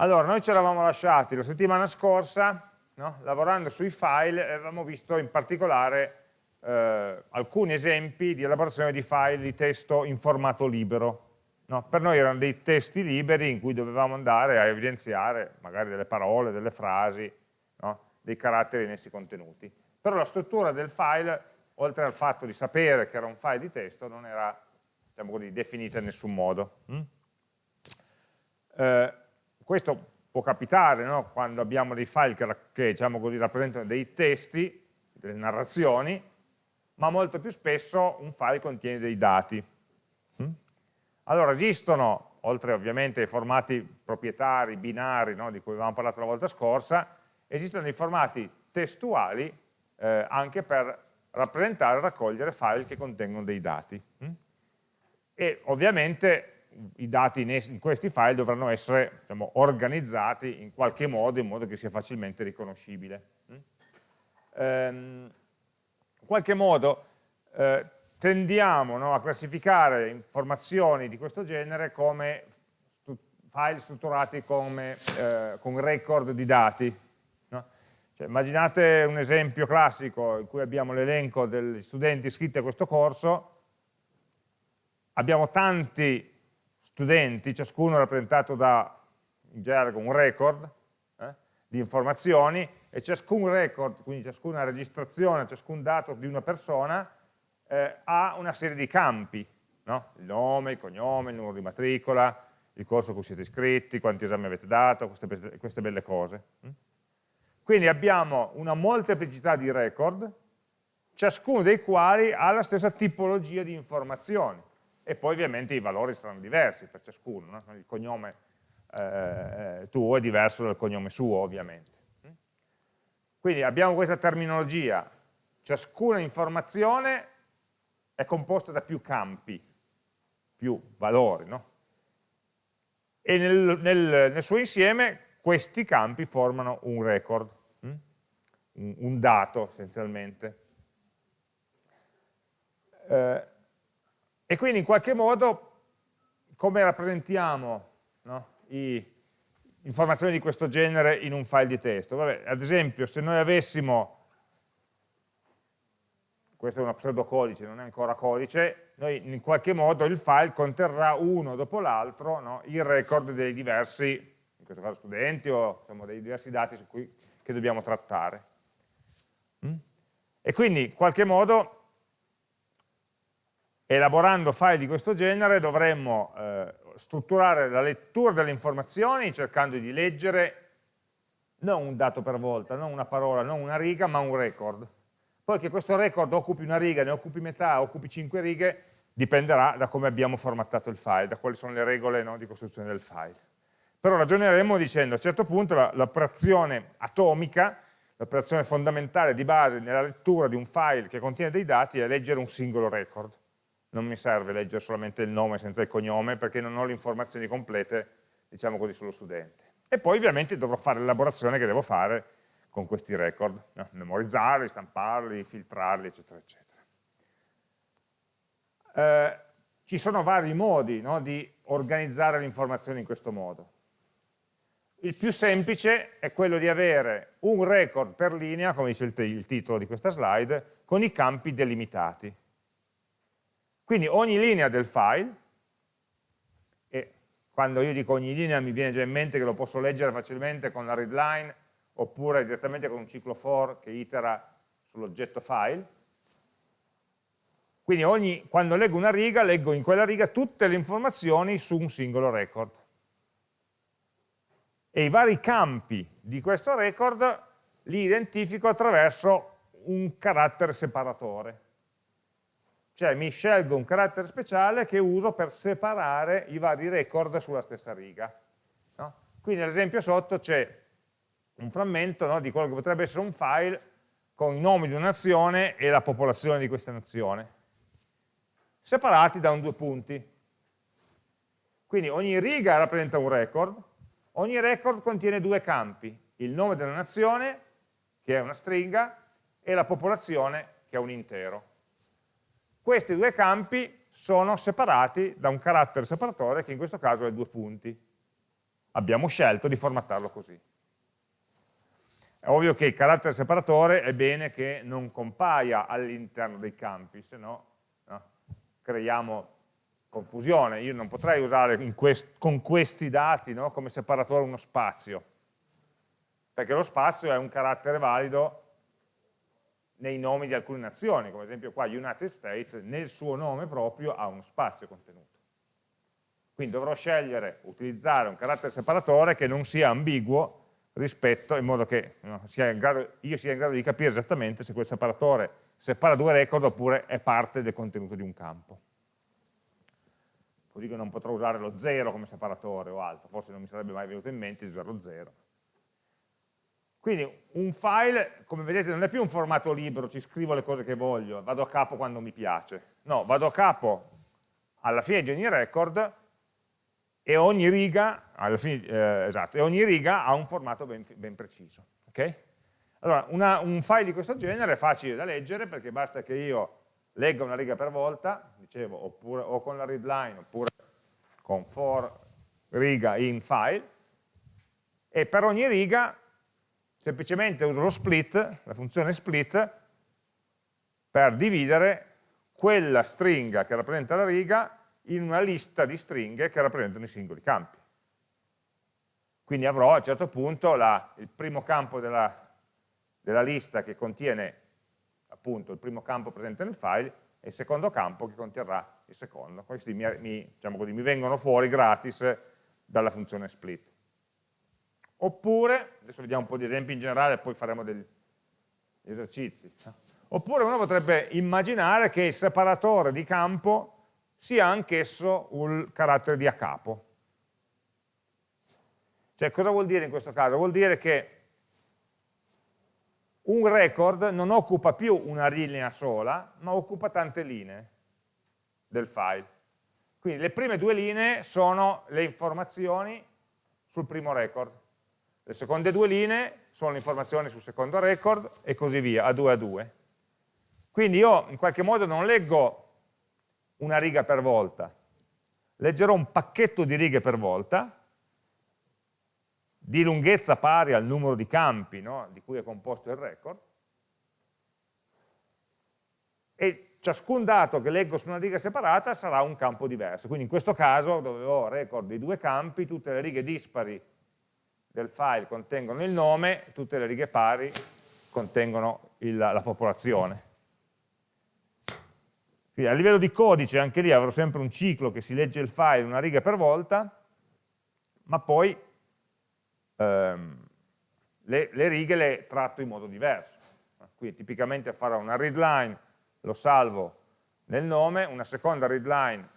Allora, noi ci eravamo lasciati la settimana scorsa, no? lavorando sui file, avevamo visto in particolare eh, alcuni esempi di elaborazione di file di testo in formato libero. No? Per noi erano dei testi liberi in cui dovevamo andare a evidenziare magari delle parole, delle frasi, no? dei caratteri in essi contenuti. Però la struttura del file, oltre al fatto di sapere che era un file di testo, non era diciamo così, definita in nessun modo. Mm? Eh, questo può capitare no? quando abbiamo dei file che, che diciamo così, rappresentano dei testi, delle narrazioni, ma molto più spesso un file contiene dei dati. Mm? Allora esistono, oltre ovviamente ai formati proprietari, binari, no? di cui avevamo parlato la volta scorsa, esistono dei formati testuali eh, anche per rappresentare e raccogliere file che contengono dei dati. Mm? E ovviamente i dati in, questi file dovranno essere diciamo, organizzati in qualche modo, in modo che sia facilmente riconoscibile. Mm? Ehm, in qualche modo eh, tendiamo no, a classificare informazioni di questo genere come file strutturati come, eh, con record di dati. No? Cioè, immaginate un esempio classico in cui abbiamo l'elenco degli studenti iscritti a questo corso, abbiamo tanti studenti, ciascuno rappresentato da, in gergo, un record eh, di informazioni e ciascun record, quindi ciascuna registrazione, ciascun dato di una persona eh, ha una serie di campi, no? il nome, il cognome, il numero di matricola, il corso a cui siete iscritti, quanti esami avete dato, queste, queste belle cose. Mm? Quindi abbiamo una molteplicità di record, ciascuno dei quali ha la stessa tipologia di informazioni e poi ovviamente i valori saranno diversi per ciascuno, no? il cognome eh, tuo è diverso dal cognome suo ovviamente. Quindi abbiamo questa terminologia, ciascuna informazione è composta da più campi, più valori, no? e nel, nel, nel, suo insieme questi campi formano un record, hm? un, un, dato essenzialmente. Eh, e quindi in qualche modo come rappresentiamo no, informazioni di questo genere in un file di testo? Vabbè, ad esempio se noi avessimo, questo è uno pseudocodice, non è ancora codice, noi in qualche modo il file conterrà uno dopo l'altro no, il record dei diversi, in questo caso studenti o insomma, dei diversi dati cui, che dobbiamo trattare. Mm? E quindi in qualche modo elaborando file di questo genere dovremmo eh, strutturare la lettura delle informazioni cercando di leggere non un dato per volta, non una parola, non una riga, ma un record. Poi che questo record occupi una riga, ne occupi metà, occupi cinque righe, dipenderà da come abbiamo formattato il file, da quali sono le regole no, di costruzione del file. Però ragioneremo dicendo a un certo punto l'operazione atomica, l'operazione fondamentale di base nella lettura di un file che contiene dei dati è leggere un singolo record non mi serve leggere solamente il nome senza il cognome perché non ho le informazioni complete, diciamo così, sullo studente. E poi ovviamente dovrò fare l'elaborazione che devo fare con questi record, no? memorizzarli, stamparli, filtrarli, eccetera, eccetera. Eh, ci sono vari modi no, di organizzare le informazioni in questo modo. Il più semplice è quello di avere un record per linea, come dice il, il titolo di questa slide, con i campi delimitati. Quindi ogni linea del file, e quando io dico ogni linea mi viene già in mente che lo posso leggere facilmente con la readline oppure direttamente con un ciclo for che itera sull'oggetto file. Quindi ogni, quando leggo una riga, leggo in quella riga tutte le informazioni su un singolo record. E i vari campi di questo record li identifico attraverso un carattere separatore cioè mi scelgo un carattere speciale che uso per separare i vari record sulla stessa riga. No? Quindi nell'esempio sotto c'è un frammento no, di quello che potrebbe essere un file con i nomi di una nazione e la popolazione di questa nazione, separati da un due punti. Quindi ogni riga rappresenta un record, ogni record contiene due campi, il nome della nazione, che è una stringa, e la popolazione, che è un intero. Questi due campi sono separati da un carattere separatore che in questo caso è due punti. abbiamo scelto di formattarlo così. È ovvio che il carattere separatore è bene che non compaia all'interno dei campi, se no, creiamo confusione. Io non potrei usare quest con questi dati no, come separatore uno spazio, perché lo spazio è un carattere valido nei nomi di alcune nazioni, come ad esempio qua United States, nel suo nome proprio ha uno spazio contenuto. Quindi dovrò scegliere, utilizzare un carattere separatore che non sia ambiguo rispetto, in modo che no, sia grado, io sia in grado di capire esattamente se quel separatore separa due record oppure è parte del contenuto di un campo. Così che non potrò usare lo 0 come separatore o altro, forse non mi sarebbe mai venuto in mente di usare lo 0. Quindi un file, come vedete, non è più un formato libero, ci scrivo le cose che voglio, vado a capo quando mi piace. No, vado a capo alla fine di ogni record e ogni riga, fine, eh, esatto, e ogni riga ha un formato ben, ben preciso. Okay? Allora, una, un file di questo genere è facile da leggere perché basta che io legga una riga per volta, dicevo, oppure, o con la readline oppure con for riga in file, e per ogni riga semplicemente uso lo split, la funzione split, per dividere quella stringa che rappresenta la riga in una lista di stringhe che rappresentano i singoli campi. Quindi avrò a un certo punto la, il primo campo della, della lista che contiene appunto il primo campo presente nel file e il secondo campo che conterrà il secondo. Questi mi, mi, diciamo così, mi vengono fuori gratis dalla funzione split. Oppure, adesso vediamo un po' di esempi in generale e poi faremo degli esercizi. Oppure uno potrebbe immaginare che il separatore di campo sia anch'esso un carattere di a capo. Cioè, cosa vuol dire in questo caso? Vuol dire che un record non occupa più una linea sola, ma occupa tante linee del file. Quindi le prime due linee sono le informazioni sul primo record, le seconde due linee sono le informazioni sul secondo record e così via, a due a due. Quindi io in qualche modo non leggo una riga per volta, leggerò un pacchetto di righe per volta, di lunghezza pari al numero di campi no, di cui è composto il record, e ciascun dato che leggo su una riga separata sarà un campo diverso. Quindi in questo caso, dove ho record di due campi, tutte le righe dispari del file contengono il nome, tutte le righe pari contengono il, la popolazione. Quindi a livello di codice anche lì avrò sempre un ciclo che si legge il file una riga per volta, ma poi ehm, le, le, righe le tratto in modo diverso. Quindi tipicamente farò una readline, lo salvo nel nome, una seconda readline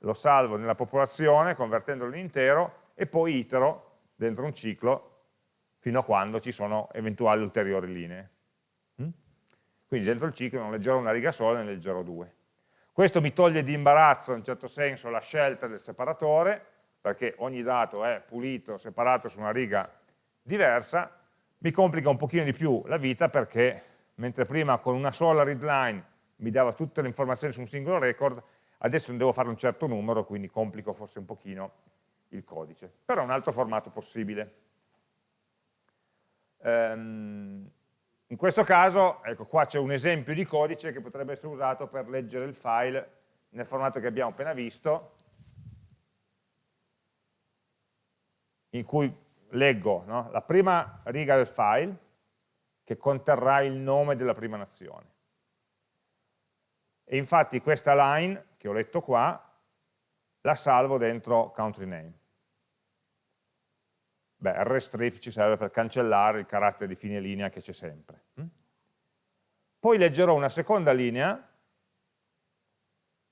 lo salvo nella popolazione convertendolo in intero e poi itero dentro un ciclo fino a quando ci sono eventuali ulteriori linee. Mm? Quindi dentro il ciclo non leggerò una riga sola, ne leggerò due. Questo mi toglie di imbarazzo in un certo senso la scelta del separatore, perché ogni dato è pulito, separato su una riga diversa, mi complica un pochino di più la vita perché mentre prima con una sola readline mi dava tutte le informazioni su un singolo record, adesso ne devo fare un certo numero, quindi complico forse un pochino il codice. Però è un altro formato possibile. Um, in questo caso, ecco, qua c'è un esempio di codice che potrebbe essere usato per leggere il file nel formato che abbiamo appena visto, in cui leggo no, la prima riga del file, che conterrà il nome della prima nazione. E infatti questa line, che ho letto qua, la salvo dentro country name. Beh, rstrip ci serve per cancellare il carattere di fine linea che c'è sempre. Mm? Poi leggerò una seconda linea,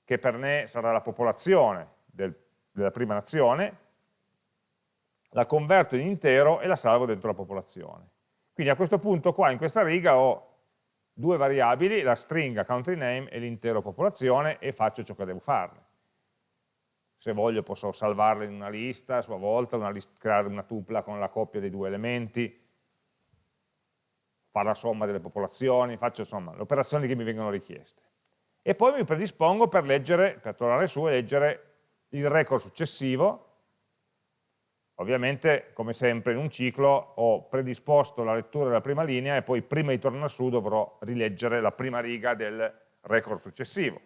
che per me sarà la popolazione del, della prima nazione, la converto in intero e la salvo dentro la popolazione. Quindi a questo punto qua in questa riga ho due variabili, la stringa country name e l'intero popolazione e faccio ciò che devo farne se voglio posso salvarle in una lista a sua volta, una list, creare una tupla con la coppia dei due elementi, fare la somma delle popolazioni, faccio insomma le operazioni che mi vengono richieste. E poi mi predispongo per leggere, per tornare su e leggere il record successivo, Ovviamente, come sempre in un ciclo, ho predisposto la lettura della prima linea e poi prima di tornare su dovrò rileggere la prima riga del record successivo.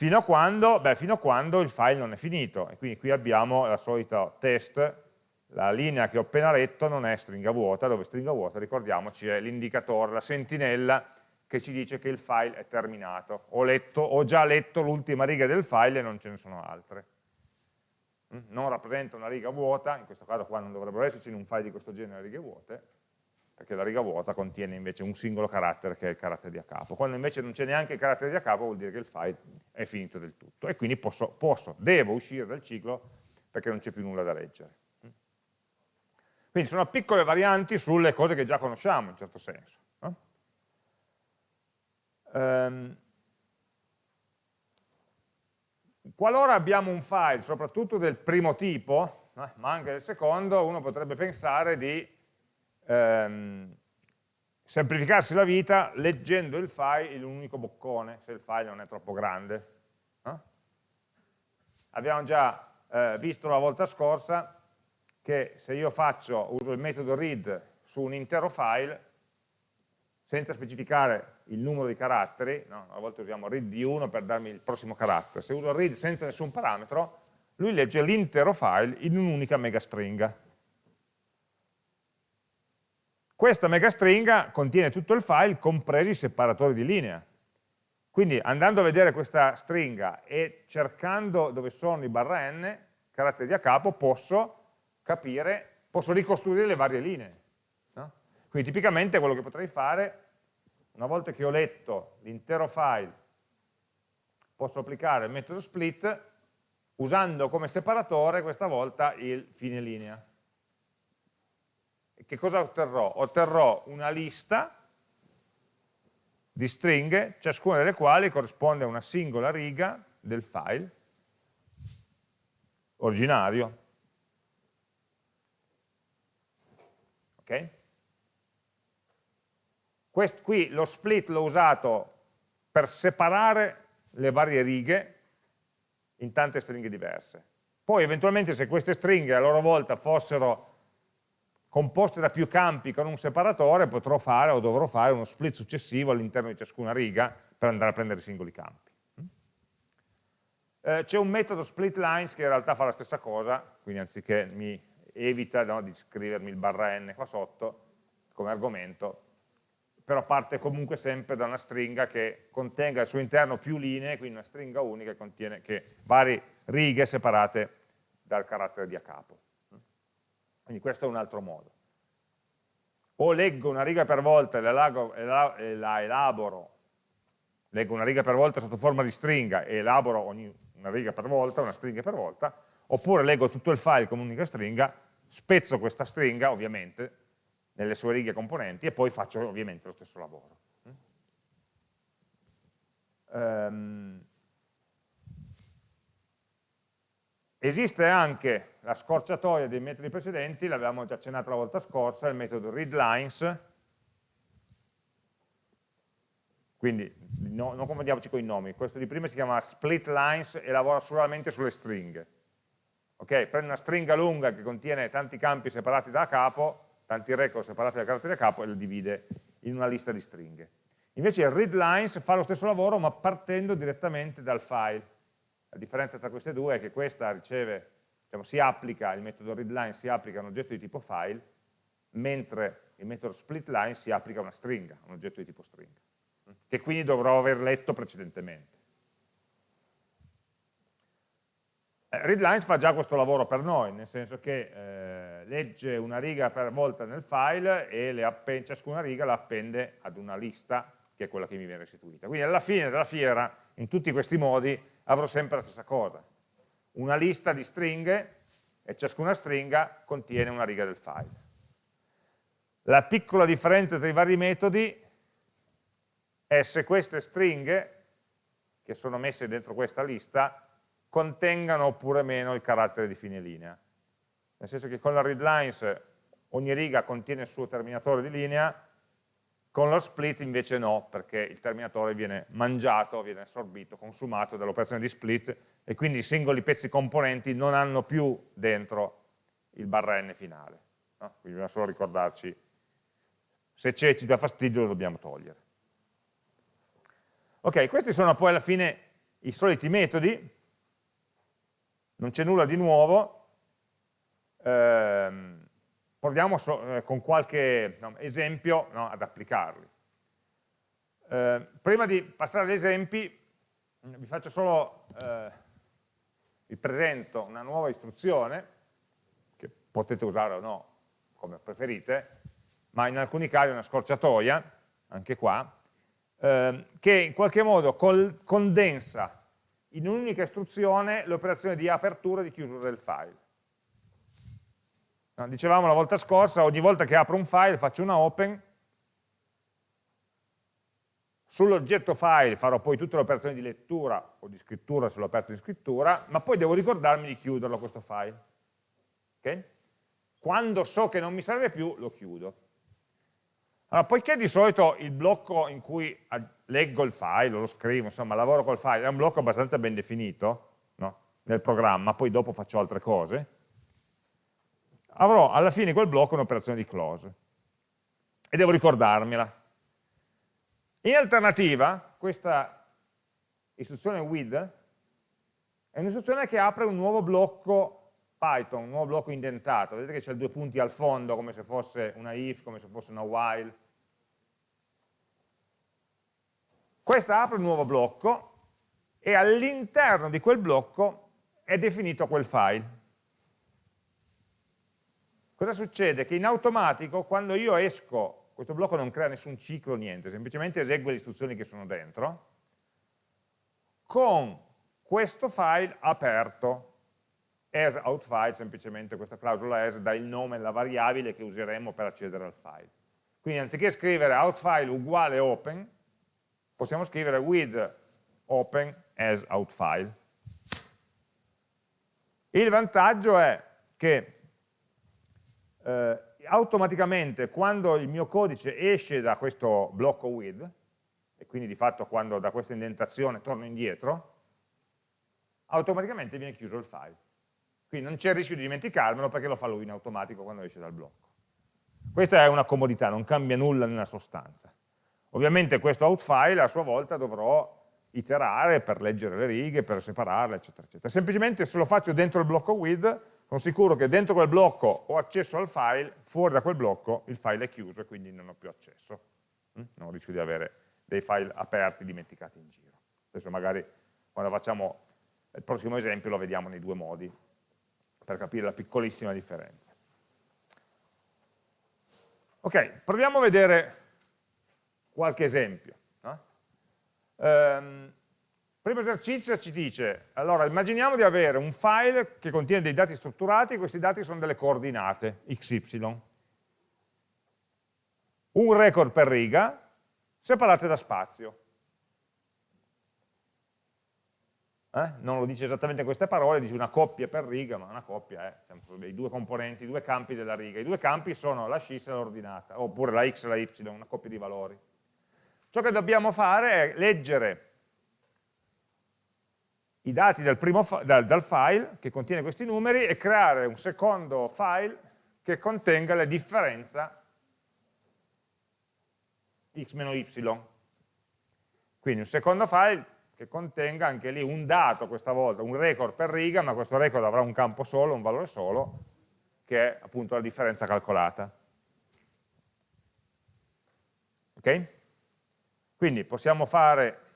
Fino a quando? Beh, fino a quando il file non è finito. E quindi qui abbiamo la solita test, la linea che ho appena letto non è stringa vuota, dove stringa vuota, ricordiamoci, è l'indicatore, la sentinella che ci dice che il file è terminato. Ho, letto, ho già letto l'ultima riga del file e non ce ne sono altre. Mm? Non rappresenta una riga vuota, in questo caso qua non dovrebbero esserci in un file di questo genere righe vuote, perché la riga vuota contiene invece un singolo carattere che è il carattere di a capo. Quando invece non c'è neanche il carattere di a capo vuol dire che il file è finito del tutto e quindi posso, posso devo uscire dal ciclo perché non c'è più nulla da leggere. Quindi sono piccole varianti sulle cose che già conosciamo in certo senso. No? Um, qualora abbiamo un file, soprattutto del primo tipo, eh, ma anche del secondo, uno potrebbe pensare di ehm, semplificarsi la vita leggendo il file in un unico boccone, se il file non è troppo grande. No? Abbiamo già eh, visto la volta scorsa che se io faccio, uso il metodo read su un intero file, senza specificare il numero di caratteri, no? a volte usiamo read di 1 per darmi il prossimo carattere, se uso read senza nessun parametro, lui legge l'intero file in un'unica megastringa. Questa megastringa contiene tutto il file, compresi i separatori di linea. Quindi andando a vedere questa stringa e cercando dove sono i barra n, caratteri a capo, posso capire, posso ricostruire le varie linee. No? Quindi tipicamente quello che potrei fare, una volta che ho letto l'intero file, posso applicare il metodo split usando come separatore questa volta il fine linea che cosa otterrò? Otterrò una lista di stringhe, ciascuna delle quali corrisponde a una singola riga del file originario. Ok? Quest, qui lo split l'ho usato per separare le varie righe in tante stringhe diverse. Poi eventualmente se queste stringhe a loro volta fossero composte da più campi con un separatore, potrò fare o dovrò fare uno split successivo all'interno di ciascuna riga per andare a prendere i singoli campi. Eh, C'è un metodo split lines che in realtà fa la stessa cosa, quindi anziché mi evita no, di scrivermi il barra n qua sotto come argomento, però parte comunque sempre da una stringa che contenga al suo interno più linee, quindi una stringa unica che contiene che varie righe separate dal carattere di a capo. Quindi questo è un altro modo. O leggo una riga per volta e la, elaboro, leggo una riga per volta sotto forma di stringa e elaboro ogni, una riga per volta, una stringa per volta, oppure leggo tutto il file come un'unica stringa, spezzo questa stringa ovviamente nelle sue righe componenti e poi faccio ovviamente lo stesso lavoro. Um, Esiste anche la scorciatoia dei metodi precedenti, l'avevamo già accennato la volta scorsa, il metodo readLines, quindi no, non confondiamoci con i nomi, questo di prima si chiama splitlines e lavora solamente sulle stringhe. Ok, prende una stringa lunga che contiene tanti campi separati da capo, tanti record separati da caratteri da capo e lo divide in una lista di stringhe. Invece il readLines fa lo stesso lavoro ma partendo direttamente dal file la differenza tra queste due è che questa riceve, diciamo, si applica, il metodo readline si applica a un oggetto di tipo file, mentre il metodo splitline si applica a una stringa, un oggetto di tipo stringa, che quindi dovrò aver letto precedentemente. Eh, readlines fa già questo lavoro per noi, nel senso che eh, legge una riga per volta nel file e ciascuna riga la appende ad una lista che è quella che mi viene restituita. Quindi alla fine della fiera, in tutti questi modi, avrò sempre la stessa cosa. Una lista di stringhe e ciascuna stringa contiene una riga del file. La piccola differenza tra i vari metodi è se queste stringhe, che sono messe dentro questa lista, contengano oppure meno il carattere di fine linea. Nel senso che con la readlines ogni riga contiene il suo terminatore di linea, con lo split invece no, perché il terminatore viene mangiato, viene assorbito, consumato dall'operazione di split e quindi i singoli pezzi componenti non hanno più dentro il barra n finale. No? Quindi bisogna solo ricordarci, se c'è ci dà fastidio lo dobbiamo togliere. Ok, questi sono poi alla fine i soliti metodi, non c'è nulla di nuovo, ehm, proviamo so, eh, con qualche no, esempio no, ad applicarli. Eh, prima di passare agli esempi, vi faccio solo, eh, vi presento una nuova istruzione, che potete usare o no, come preferite, ma in alcuni casi è una scorciatoia, anche qua, eh, che in qualche modo condensa in un'unica istruzione l'operazione di apertura e di chiusura del file. No, dicevamo la volta scorsa, ogni volta che apro un file faccio una open, sull'oggetto file farò poi tutte le operazioni di lettura o di scrittura se l'ho aperto di scrittura, ma poi devo ricordarmi di chiuderlo questo file. Okay? Quando so che non mi serve più, lo chiudo. Allora, poiché di solito il blocco in cui leggo il file, lo scrivo, insomma, lavoro col file, è un blocco abbastanza ben definito no? nel programma, poi dopo faccio altre cose, avrò alla fine quel blocco un'operazione di close e devo ricordarmela. In alternativa, questa istruzione with è un'istruzione che apre un nuovo blocco Python, un nuovo blocco indentato, vedete che c'è due punti al fondo come se fosse una if, come se fosse una while. Questa apre un nuovo blocco e all'interno di quel blocco è definito quel file. Cosa succede? Che in automatico quando io esco, questo blocco non crea nessun ciclo, niente, semplicemente esegue le istruzioni che sono dentro, con questo file aperto, as outFile, semplicemente questa clausola as dà il nome alla variabile che useremo per accedere al file. Quindi anziché scrivere outFile uguale open, possiamo scrivere with open as outFile. Il vantaggio è che eh, automaticamente quando il mio codice esce da questo blocco with, e quindi di fatto quando da questa indentazione torno indietro, automaticamente viene chiuso il file. Quindi non c'è il rischio di dimenticarmelo perché lo fa lui in automatico quando esce dal blocco. Questa è una comodità, non cambia nulla nella sostanza. Ovviamente questo outfile a sua volta dovrò iterare per leggere le righe, per separarle, eccetera, eccetera. Semplicemente se lo faccio dentro il blocco with, sono sicuro che dentro quel blocco ho accesso al file, fuori da quel blocco il file è chiuso e quindi non ho più accesso. Mm? Non rischio di avere dei file aperti dimenticati in giro. Adesso magari quando facciamo il prossimo esempio lo vediamo nei due modi, per capire la piccolissima differenza. Ok, proviamo a vedere qualche esempio. No? Um, primo esercizio ci dice, allora immaginiamo di avere un file che contiene dei dati strutturati, questi dati sono delle coordinate, xy. Un record per riga, separate da spazio. Eh? Non lo dice esattamente queste parole, dice una coppia per riga, ma una coppia è sempre i due componenti, i due campi della riga. I due campi sono la scis e l'ordinata, oppure la x e la y, una coppia di valori. Ciò che dobbiamo fare è leggere i dati dal, dal, dal file che contiene questi numeri e creare un secondo file che contenga la differenza x-y. Quindi un secondo file che contenga anche lì un dato questa volta, un record per riga, ma questo record avrà un campo solo, un valore solo, che è appunto la differenza calcolata. Ok? Quindi possiamo fare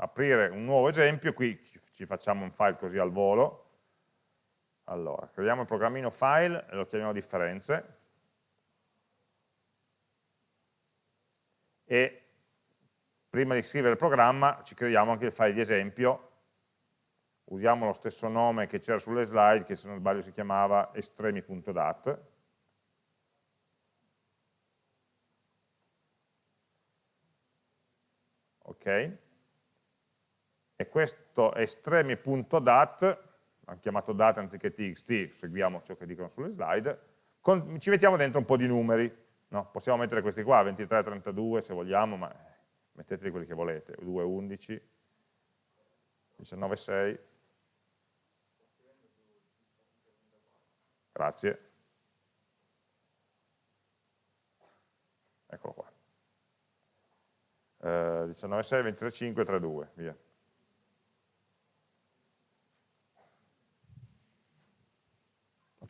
aprire un nuovo esempio, qui ci facciamo un file così al volo, allora, creiamo il programmino file e lo chiamiamo differenze, e prima di scrivere il programma ci creiamo anche il file di esempio, usiamo lo stesso nome che c'era sulle slide, che se non sbaglio si chiamava estremi.dat, ok? E questo estremi.dat, hanno chiamato data anziché txt, seguiamo ciò che dicono sulle slide, con, ci mettiamo dentro un po' di numeri. No? Possiamo mettere questi qua, 23, 32 se vogliamo, ma metteteli quelli che volete, 2, 11, 19, 6. Grazie. Eccolo qua. Eh, 19, 6, 23, 5, 3, 2, via.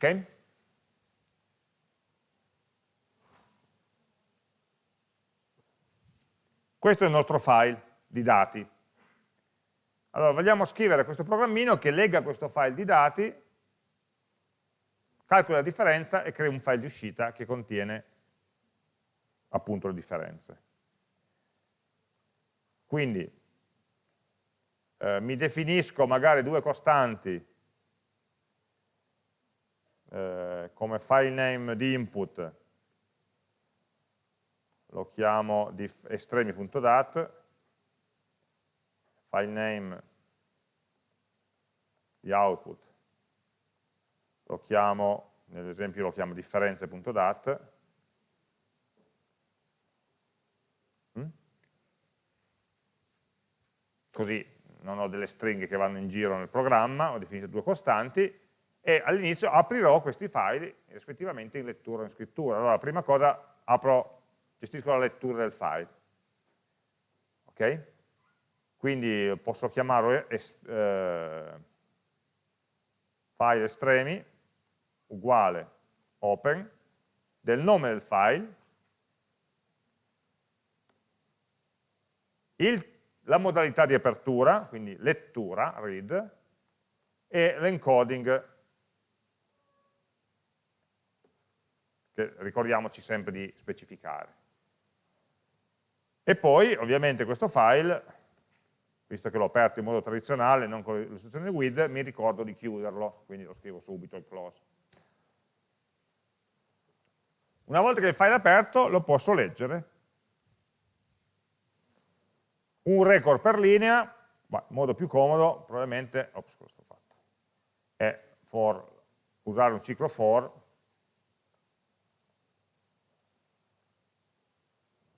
Ok? Questo è il nostro file di dati. Allora, vogliamo scrivere questo programmino che lega questo file di dati, calcola la differenza e crea un file di uscita che contiene appunto le differenze. Quindi eh, mi definisco magari due costanti eh, come file name di input, lo chiamo estremi.dat, file name di output, lo chiamo, nell'esempio lo chiamo differenze.dat, mm? così non ho delle stringhe che vanno in giro nel programma, ho definito due costanti, e all'inizio aprirò questi file rispettivamente in lettura o in scrittura. Allora la prima cosa apro, gestisco la lettura del file. Ok? Quindi posso chiamarlo es, eh, file estremi uguale open del nome del file, il, la modalità di apertura, quindi lettura, read, e l'encoding ricordiamoci sempre di specificare. E poi ovviamente questo file, visto che l'ho aperto in modo tradizionale, non con l'istruzione with, mi ricordo di chiuderlo, quindi lo scrivo subito il close. Una volta che il file è aperto lo posso leggere. Un record per linea, in modo più comodo, probabilmente, ops, ho fatto? È for, usare un ciclo for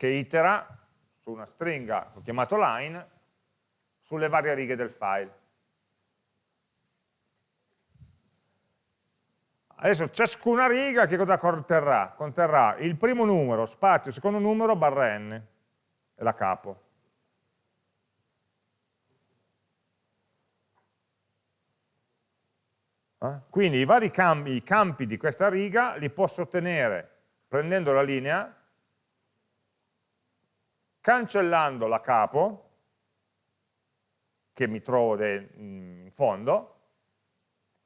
che itera su una stringa ho chiamato line sulle varie righe del file. Adesso ciascuna riga che cosa conterrà? Conterrà il primo numero, spazio, secondo numero, barra n, è la capo. Eh? Quindi i vari campi, i campi di questa riga li posso ottenere prendendo la linea cancellando la capo, che mi trovo in fondo,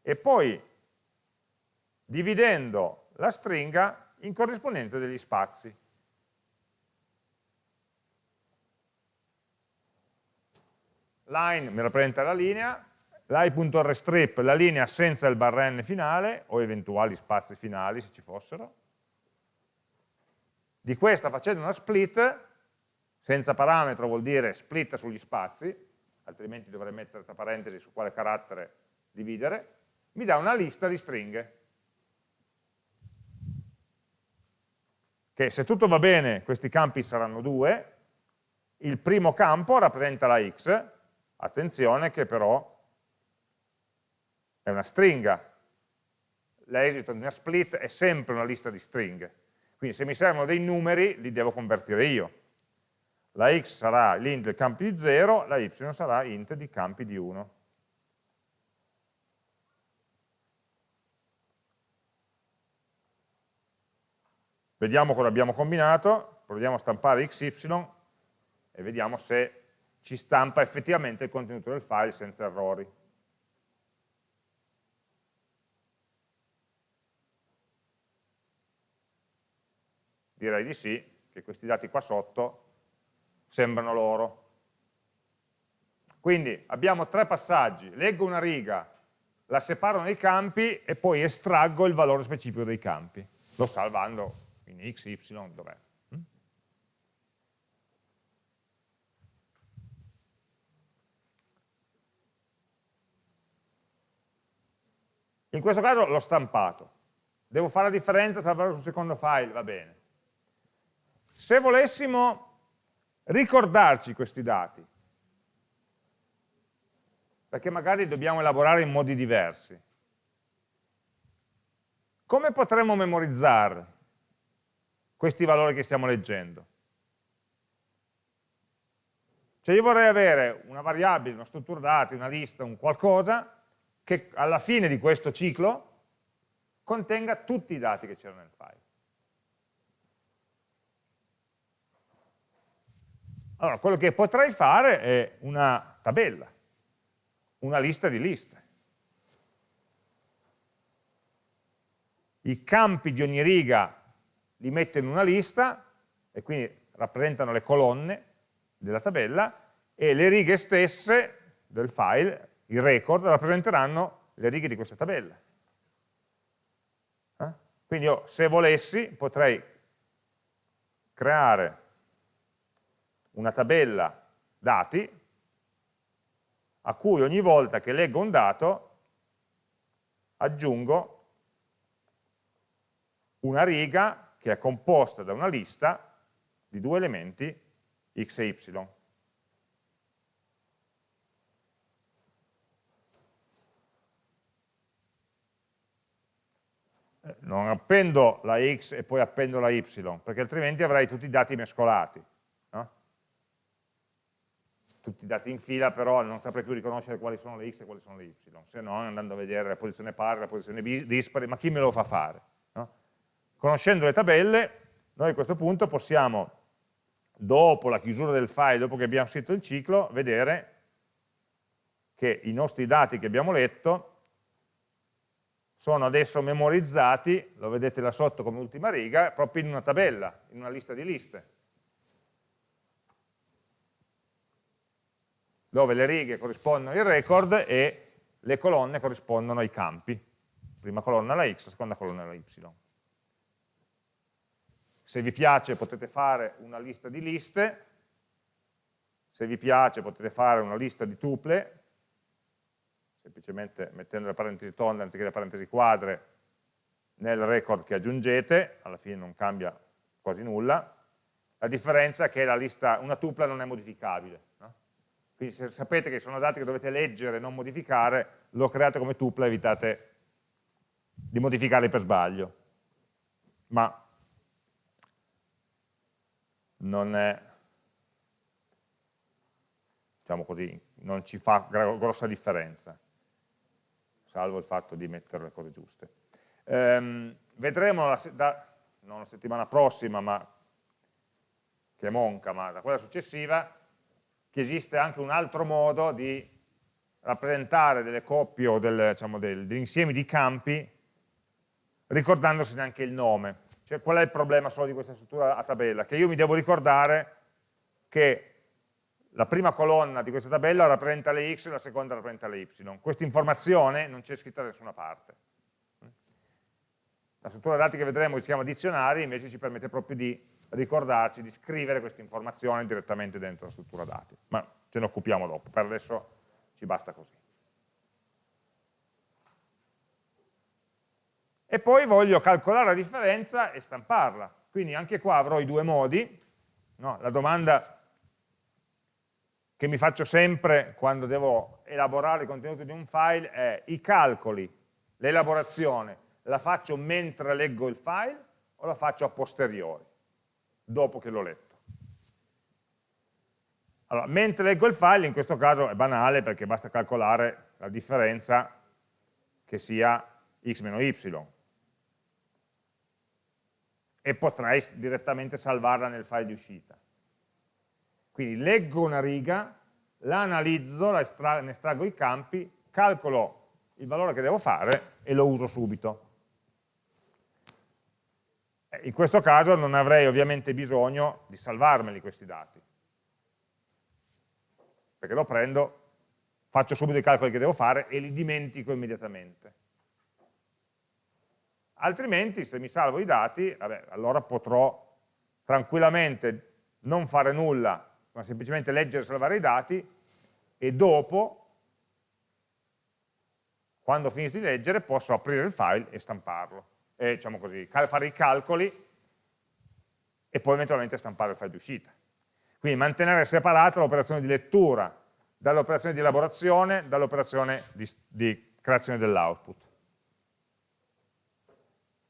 e poi dividendo la stringa in corrispondenza degli spazi. Line mi rappresenta la linea, line.rstrip la linea senza il barra n finale, o eventuali spazi finali se ci fossero. Di questa facendo una split senza parametro vuol dire split sugli spazi, altrimenti dovrei mettere tra parentesi su quale carattere dividere, mi dà una lista di stringhe. Che se tutto va bene, questi campi saranno due, il primo campo rappresenta la x, attenzione che però è una stringa, l'esito di una split è sempre una lista di stringhe, quindi se mi servono dei numeri li devo convertire io la x sarà l'int del campi di 0, la y sarà int di campi di 1. Vediamo cosa abbiamo combinato, proviamo a stampare xy e vediamo se ci stampa effettivamente il contenuto del file senza errori. Direi di sì, che questi dati qua sotto sembrano loro. Quindi abbiamo tre passaggi, leggo una riga, la separo nei campi e poi estraggo il valore specifico dei campi, lo salvando in x, y, dov'è. Mm? In questo caso l'ho stampato. Devo fare la differenza tra valore sul secondo file, va bene. Se volessimo ricordarci questi dati, perché magari dobbiamo elaborare in modi diversi, come potremmo memorizzare questi valori che stiamo leggendo? Cioè io vorrei avere una variabile, una struttura dati, una lista, un qualcosa che alla fine di questo ciclo contenga tutti i dati che c'erano nel file. Allora, quello che potrei fare è una tabella, una lista di liste. I campi di ogni riga li metto in una lista, e quindi rappresentano le colonne della tabella, e le righe stesse del file, i record, rappresenteranno le righe di questa tabella. Quindi io, se volessi, potrei creare una tabella dati a cui ogni volta che leggo un dato aggiungo una riga che è composta da una lista di due elementi x e y. non appendo la x e poi appendo la y, perché altrimenti avrei tutti i dati mescolati. Tutti i dati in fila, però non saprei più riconoscere quali sono le x e quali sono le y, se no andando a vedere la posizione pari, la posizione dispari, ma chi me lo fa fare? No? Conoscendo le tabelle, noi a questo punto possiamo, dopo la chiusura del file, dopo che abbiamo scritto il ciclo, vedere che i nostri dati che abbiamo letto sono adesso memorizzati, lo vedete là sotto come ultima riga, proprio in una tabella, in una lista di liste. Dove le righe corrispondono ai record e le colonne corrispondono ai campi. Prima colonna la x, seconda colonna la y. Se vi piace potete fare una lista di liste, se vi piace potete fare una lista di tuple, semplicemente mettendo le parentesi tonde anziché le parentesi quadre nel record che aggiungete, alla fine non cambia quasi nulla, la differenza è che lista, una tupla non è modificabile. Quindi se sapete che sono dati che dovete leggere e non modificare, lo create come tupla e evitate di modificarli per sbaglio. Ma non è, diciamo così, non ci fa grossa differenza salvo il fatto di mettere le cose giuste. Ehm, vedremo, la, da, non la settimana prossima, ma che è monca, ma da quella successiva, che esiste anche un altro modo di rappresentare delle coppie o del, diciamo, del, degli insiemi di campi ricordandosi neanche il nome. Cioè, qual è il problema solo di questa struttura a tabella? Che io mi devo ricordare che la prima colonna di questa tabella rappresenta le x e la seconda rappresenta le y. Questa informazione non c'è scritta da nessuna parte. La struttura dati che vedremo che si chiama dizionari invece ci permette proprio di ricordarci, di scrivere questa informazione direttamente dentro la struttura dati. Ma ce ne occupiamo dopo, per adesso ci basta così. E poi voglio calcolare la differenza e stamparla. Quindi anche qua avrò i due modi. No? La domanda che mi faccio sempre quando devo elaborare il contenuto di un file è i calcoli, l'elaborazione, la faccio mentre leggo il file o la faccio a posteriori, dopo che l'ho letto. Allora, mentre leggo il file, in questo caso è banale perché basta calcolare la differenza che sia x meno y e potrei direttamente salvarla nel file di uscita. Quindi leggo una riga, la analizzo, la estra ne estraggo i campi, calcolo il valore che devo fare e lo uso subito. Eh, in questo caso non avrei ovviamente bisogno di salvarmeli questi dati, perché lo prendo, faccio subito i calcoli che devo fare e li dimentico immediatamente. Altrimenti, se mi salvo i dati, vabbè, allora potrò tranquillamente non fare nulla ma semplicemente leggere e salvare i dati e dopo, quando ho finito di leggere, posso aprire il file e stamparlo, e diciamo così, fare i calcoli e poi eventualmente stampare il file di uscita. Quindi mantenere separata l'operazione di lettura dall'operazione di elaborazione, dall'operazione di, di creazione dell'output.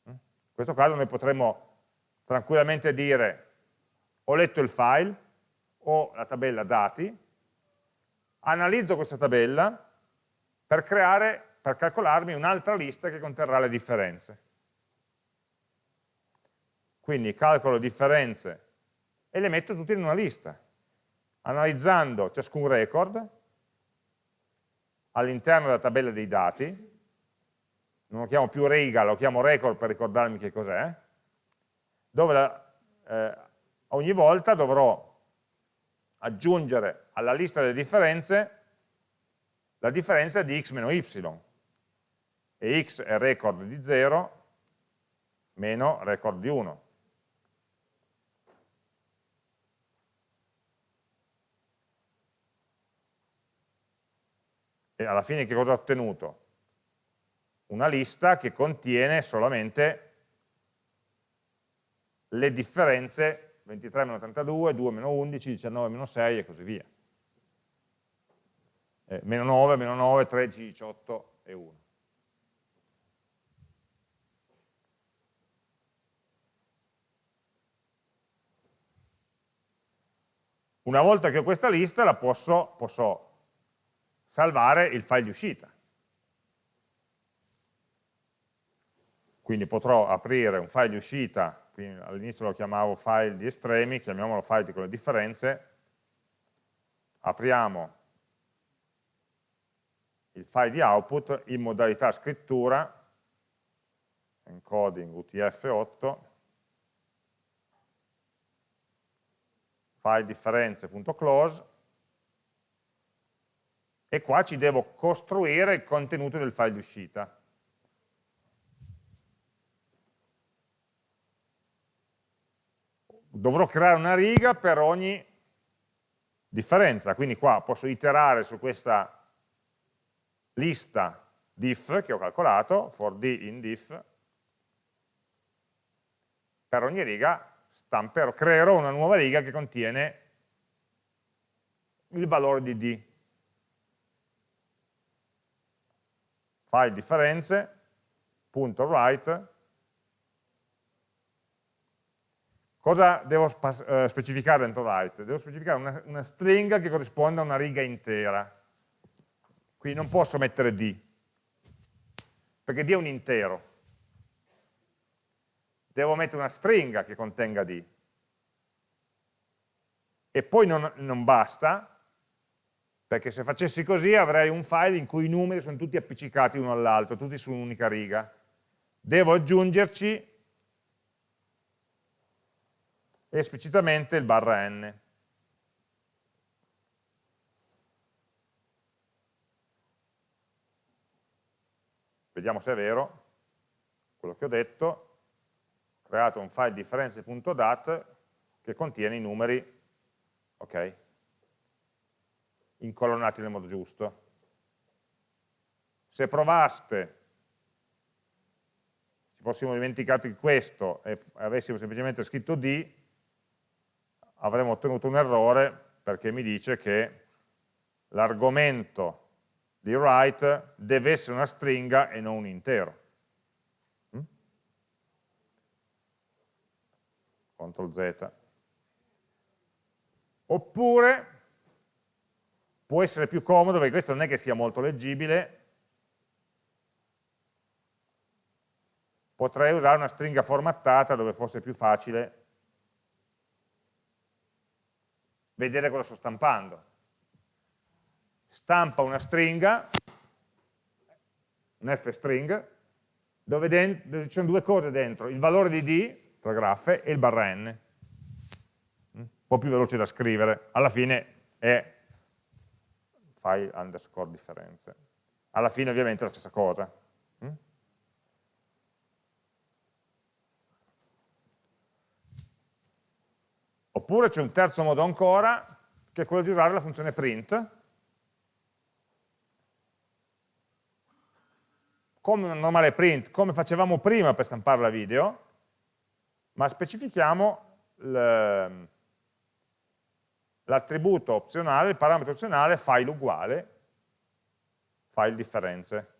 In questo caso noi potremmo tranquillamente dire ho letto il file, ho la tabella dati, analizzo questa tabella per, creare, per calcolarmi un'altra lista che conterrà le differenze. Quindi calcolo differenze e le metto tutte in una lista, analizzando ciascun record all'interno della tabella dei dati, non lo chiamo più riga, lo chiamo record per ricordarmi che cos'è, dove la, eh, ogni volta dovrò aggiungere alla lista delle differenze la differenza di x meno y, e x è record di 0 meno record di 1. E alla fine che cosa ho ottenuto? Una lista che contiene solamente le differenze 23 meno 32, 2 meno 11, 19 meno 6 e così via. Eh, meno 9, meno 9, 13, 18 e 1. Una volta che ho questa lista la posso, posso salvare il file di uscita. Quindi potrò aprire un file di uscita, all'inizio lo chiamavo file di estremi, chiamiamolo file con le differenze, apriamo il file di output in modalità scrittura, encoding UTF-8, file differenze.close, e qua ci devo costruire il contenuto del file di uscita. Dovrò creare una riga per ogni differenza, quindi qua posso iterare su questa lista diff che ho calcolato, for d in diff, per ogni riga stamperò, creerò una nuova riga che contiene il valore di d. file differenze, punto write, cosa devo eh, specificare dentro write? Devo specificare una, una stringa che corrisponde a una riga intera, quindi non posso mettere d, perché d è un intero, devo mettere una stringa che contenga d, e poi non, non basta, perché se facessi così avrei un file in cui i numeri sono tutti appiccicati uno all'altro, tutti su un'unica riga. Devo aggiungerci esplicitamente il barra n. Vediamo se è vero quello che ho detto. Ho creato un file differenze.dat che contiene i numeri, ok? Incolonnati nel modo giusto. Se provaste, ci fossimo dimenticati questo e avessimo semplicemente scritto D, avremmo ottenuto un errore perché mi dice che l'argomento di write deve essere una stringa e non un intero. Mm? CTRL Z. Oppure può essere più comodo, perché questo non è che sia molto leggibile, potrei usare una stringa formattata dove fosse più facile vedere cosa sto stampando. Stampa una stringa, un f-string, dove, dove ci sono due cose dentro, il valore di d, tra graffe, e il barra n. Un po' più veloce da scrivere, alla fine è file underscore differenze. Alla fine ovviamente è la stessa cosa. Mm? Oppure c'è un terzo modo ancora, che è quello di usare la funzione print, come una normale print, come facevamo prima per stampare la video, ma specifichiamo l'attributo opzionale, il parametro opzionale file uguale, file differenze.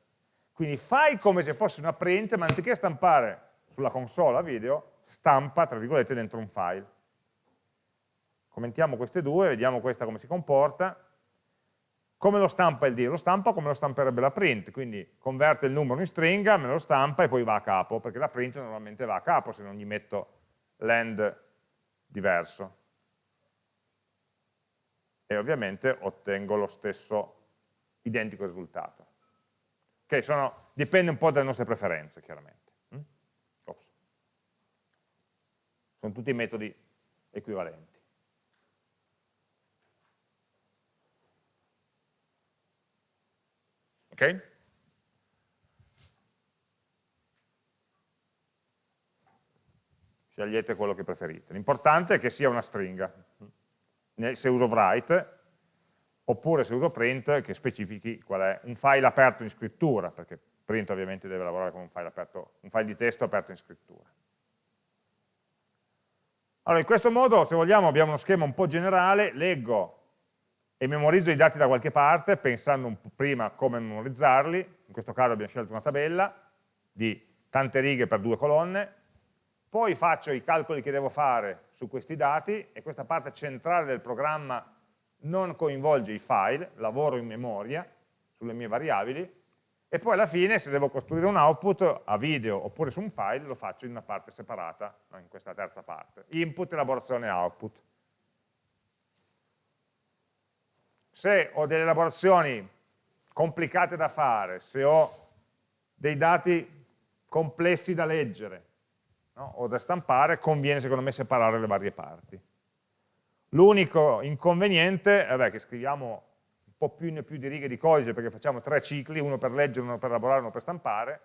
Quindi fai come se fosse una print, ma anziché stampare sulla console a video, stampa, tra virgolette, dentro un file. Commentiamo queste due, vediamo questa come si comporta. Come lo stampa il dir? Lo stampa come lo stamperebbe la print, quindi converte il numero in stringa, me lo stampa e poi va a capo, perché la print normalmente va a capo se non gli metto l'end diverso. E ovviamente ottengo lo stesso identico risultato. Okay, sono, dipende un po' dalle nostre preferenze, chiaramente. Mm? Sono tutti metodi equivalenti. Ok? Scegliete quello che preferite. L'importante è che sia una stringa. Se uso write, oppure se uso print che specifichi qual è un file aperto in scrittura, perché print ovviamente deve lavorare con un file, aperto, un file di testo aperto in scrittura. Allora, in questo modo, se vogliamo, abbiamo uno schema un po' generale, leggo e memorizzo i dati da qualche parte, pensando prima come memorizzarli, in questo caso abbiamo scelto una tabella di tante righe per due colonne, poi faccio i calcoli che devo fare su questi dati e questa parte centrale del programma non coinvolge i file, lavoro in memoria sulle mie variabili e poi alla fine se devo costruire un output a video oppure su un file lo faccio in una parte separata, in questa terza parte. Input, elaborazione, output. Se ho delle elaborazioni complicate da fare, se ho dei dati complessi da leggere no, o da stampare, conviene secondo me separare le varie parti. L'unico inconveniente è che scriviamo un po' più più di righe di codice perché facciamo tre cicli, uno per leggere, uno per elaborare, uno per stampare,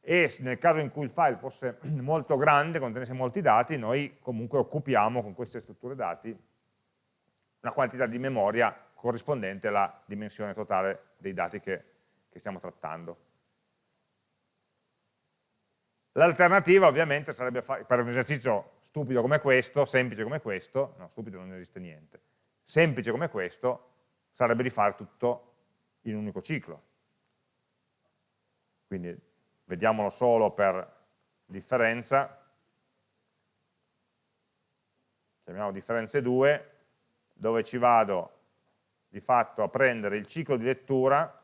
e nel caso in cui il file fosse molto grande, contenesse molti dati, noi comunque occupiamo con queste strutture dati una quantità di memoria corrispondente alla dimensione totale dei dati che, che stiamo trattando. L'alternativa ovviamente sarebbe per un esercizio stupido come questo, semplice come questo, no, stupido non esiste niente, semplice come questo sarebbe di fare tutto in un unico ciclo. Quindi vediamolo solo per differenza, chiamiamo differenze 2, dove ci vado di fatto a prendere il ciclo di lettura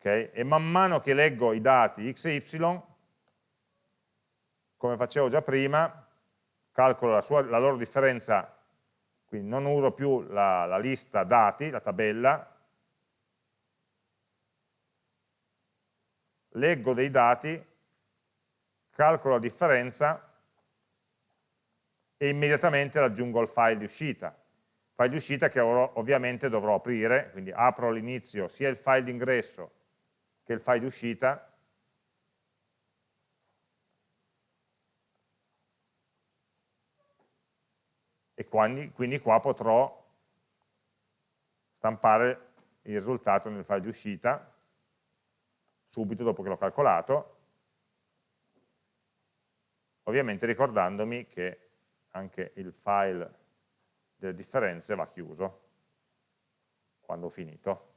okay? e man mano che leggo i dati x e y, come facevo già prima, calcolo la, sua, la loro differenza, quindi non uso più la, la lista dati, la tabella, leggo dei dati, calcolo la differenza e immediatamente raggiungo il file di uscita. File di uscita che ovviamente dovrò aprire, quindi apro all'inizio sia il file di che il file di uscita, e quindi, quindi qua potrò stampare il risultato nel file di uscita, subito dopo che l'ho calcolato, ovviamente ricordandomi che anche il file delle differenze va chiuso quando ho finito.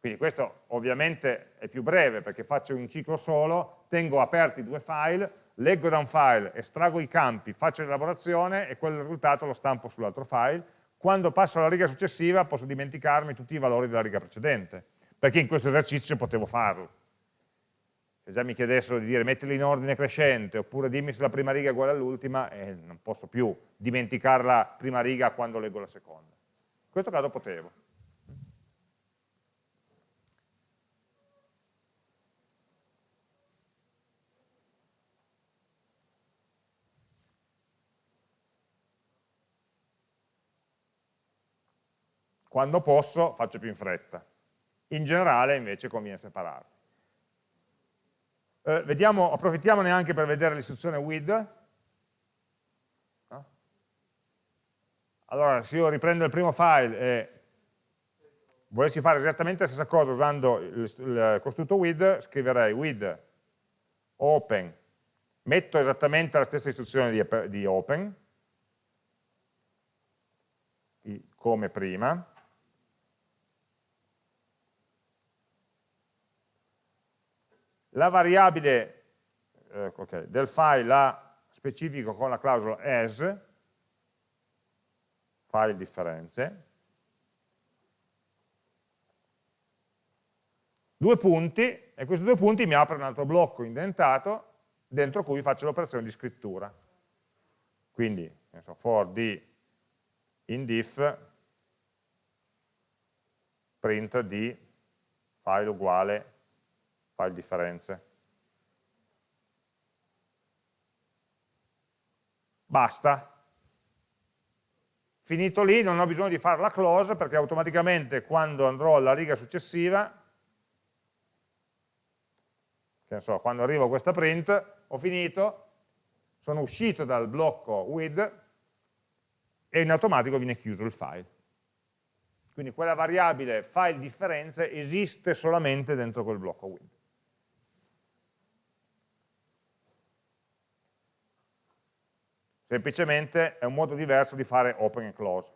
Quindi questo ovviamente è più breve perché faccio un ciclo solo, tengo aperti due file, leggo da un file, estraggo i campi, faccio l'elaborazione e quel risultato lo stampo sull'altro file. Quando passo alla riga successiva posso dimenticarmi tutti i valori della riga precedente, perché in questo esercizio potevo farlo. Se già mi chiedessero di dire mettili in ordine crescente oppure dimmi se la prima riga è uguale all'ultima, eh, non posso più dimenticare la prima riga quando leggo la seconda. In questo caso potevo. Quando posso faccio più in fretta. In generale invece conviene separarli. Eh, vediamo, approfittiamone anche per vedere l'istruzione with. Allora, se io riprendo il primo file e volessi fare esattamente la stessa cosa usando il, il costrutto with, scriverei with open, metto esattamente la stessa istruzione di, di open, come prima, la variabile eh, okay, del file la specifico con la clausola as, file differenze, due punti, e questi due punti mi aprono un altro blocco indentato dentro cui faccio l'operazione di scrittura. Quindi, so, for d in diff print di file uguale file differenze. Basta. Finito lì, non ho bisogno di fare la close perché automaticamente quando andrò alla riga successiva che so, quando arrivo a questa print, ho finito, sono uscito dal blocco with e in automatico viene chiuso il file. Quindi quella variabile file differenze esiste solamente dentro quel blocco with. Semplicemente è un modo diverso di fare open e close.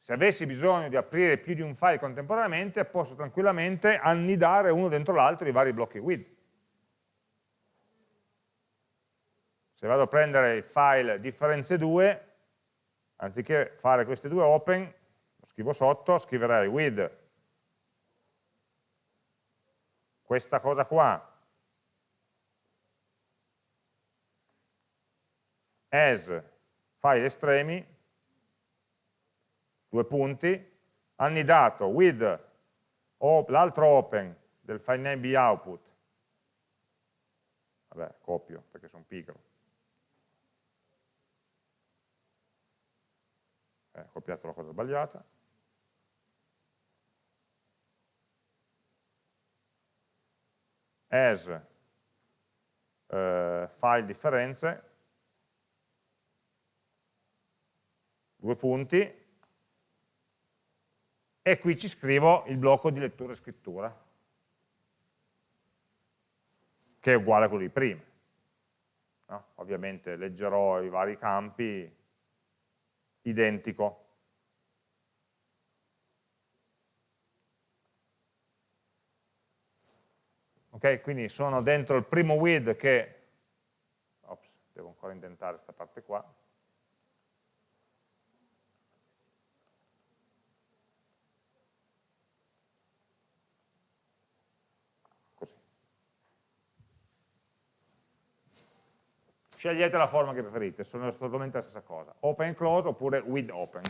Se avessi bisogno di aprire più di un file contemporaneamente, posso tranquillamente annidare uno dentro l'altro i vari blocchi with. Se vado a prendere il file differenze 2, anziché fare queste due open, lo scrivo sotto, scriverei with questa cosa qua as file estremi due punti, annidato with l'altro open del file name output, vabbè, copio perché sono pigro, eh, ho copiato la cosa sbagliata, as eh, file differenze, due punti, e qui ci scrivo il blocco di lettura e scrittura, che è uguale a quello di prima. No? Ovviamente leggerò i vari campi identico. Ok, quindi sono dentro il primo with che, ops, devo ancora indentare questa parte qua, scegliete la forma che preferite, sono assolutamente la stessa cosa, open close oppure with open.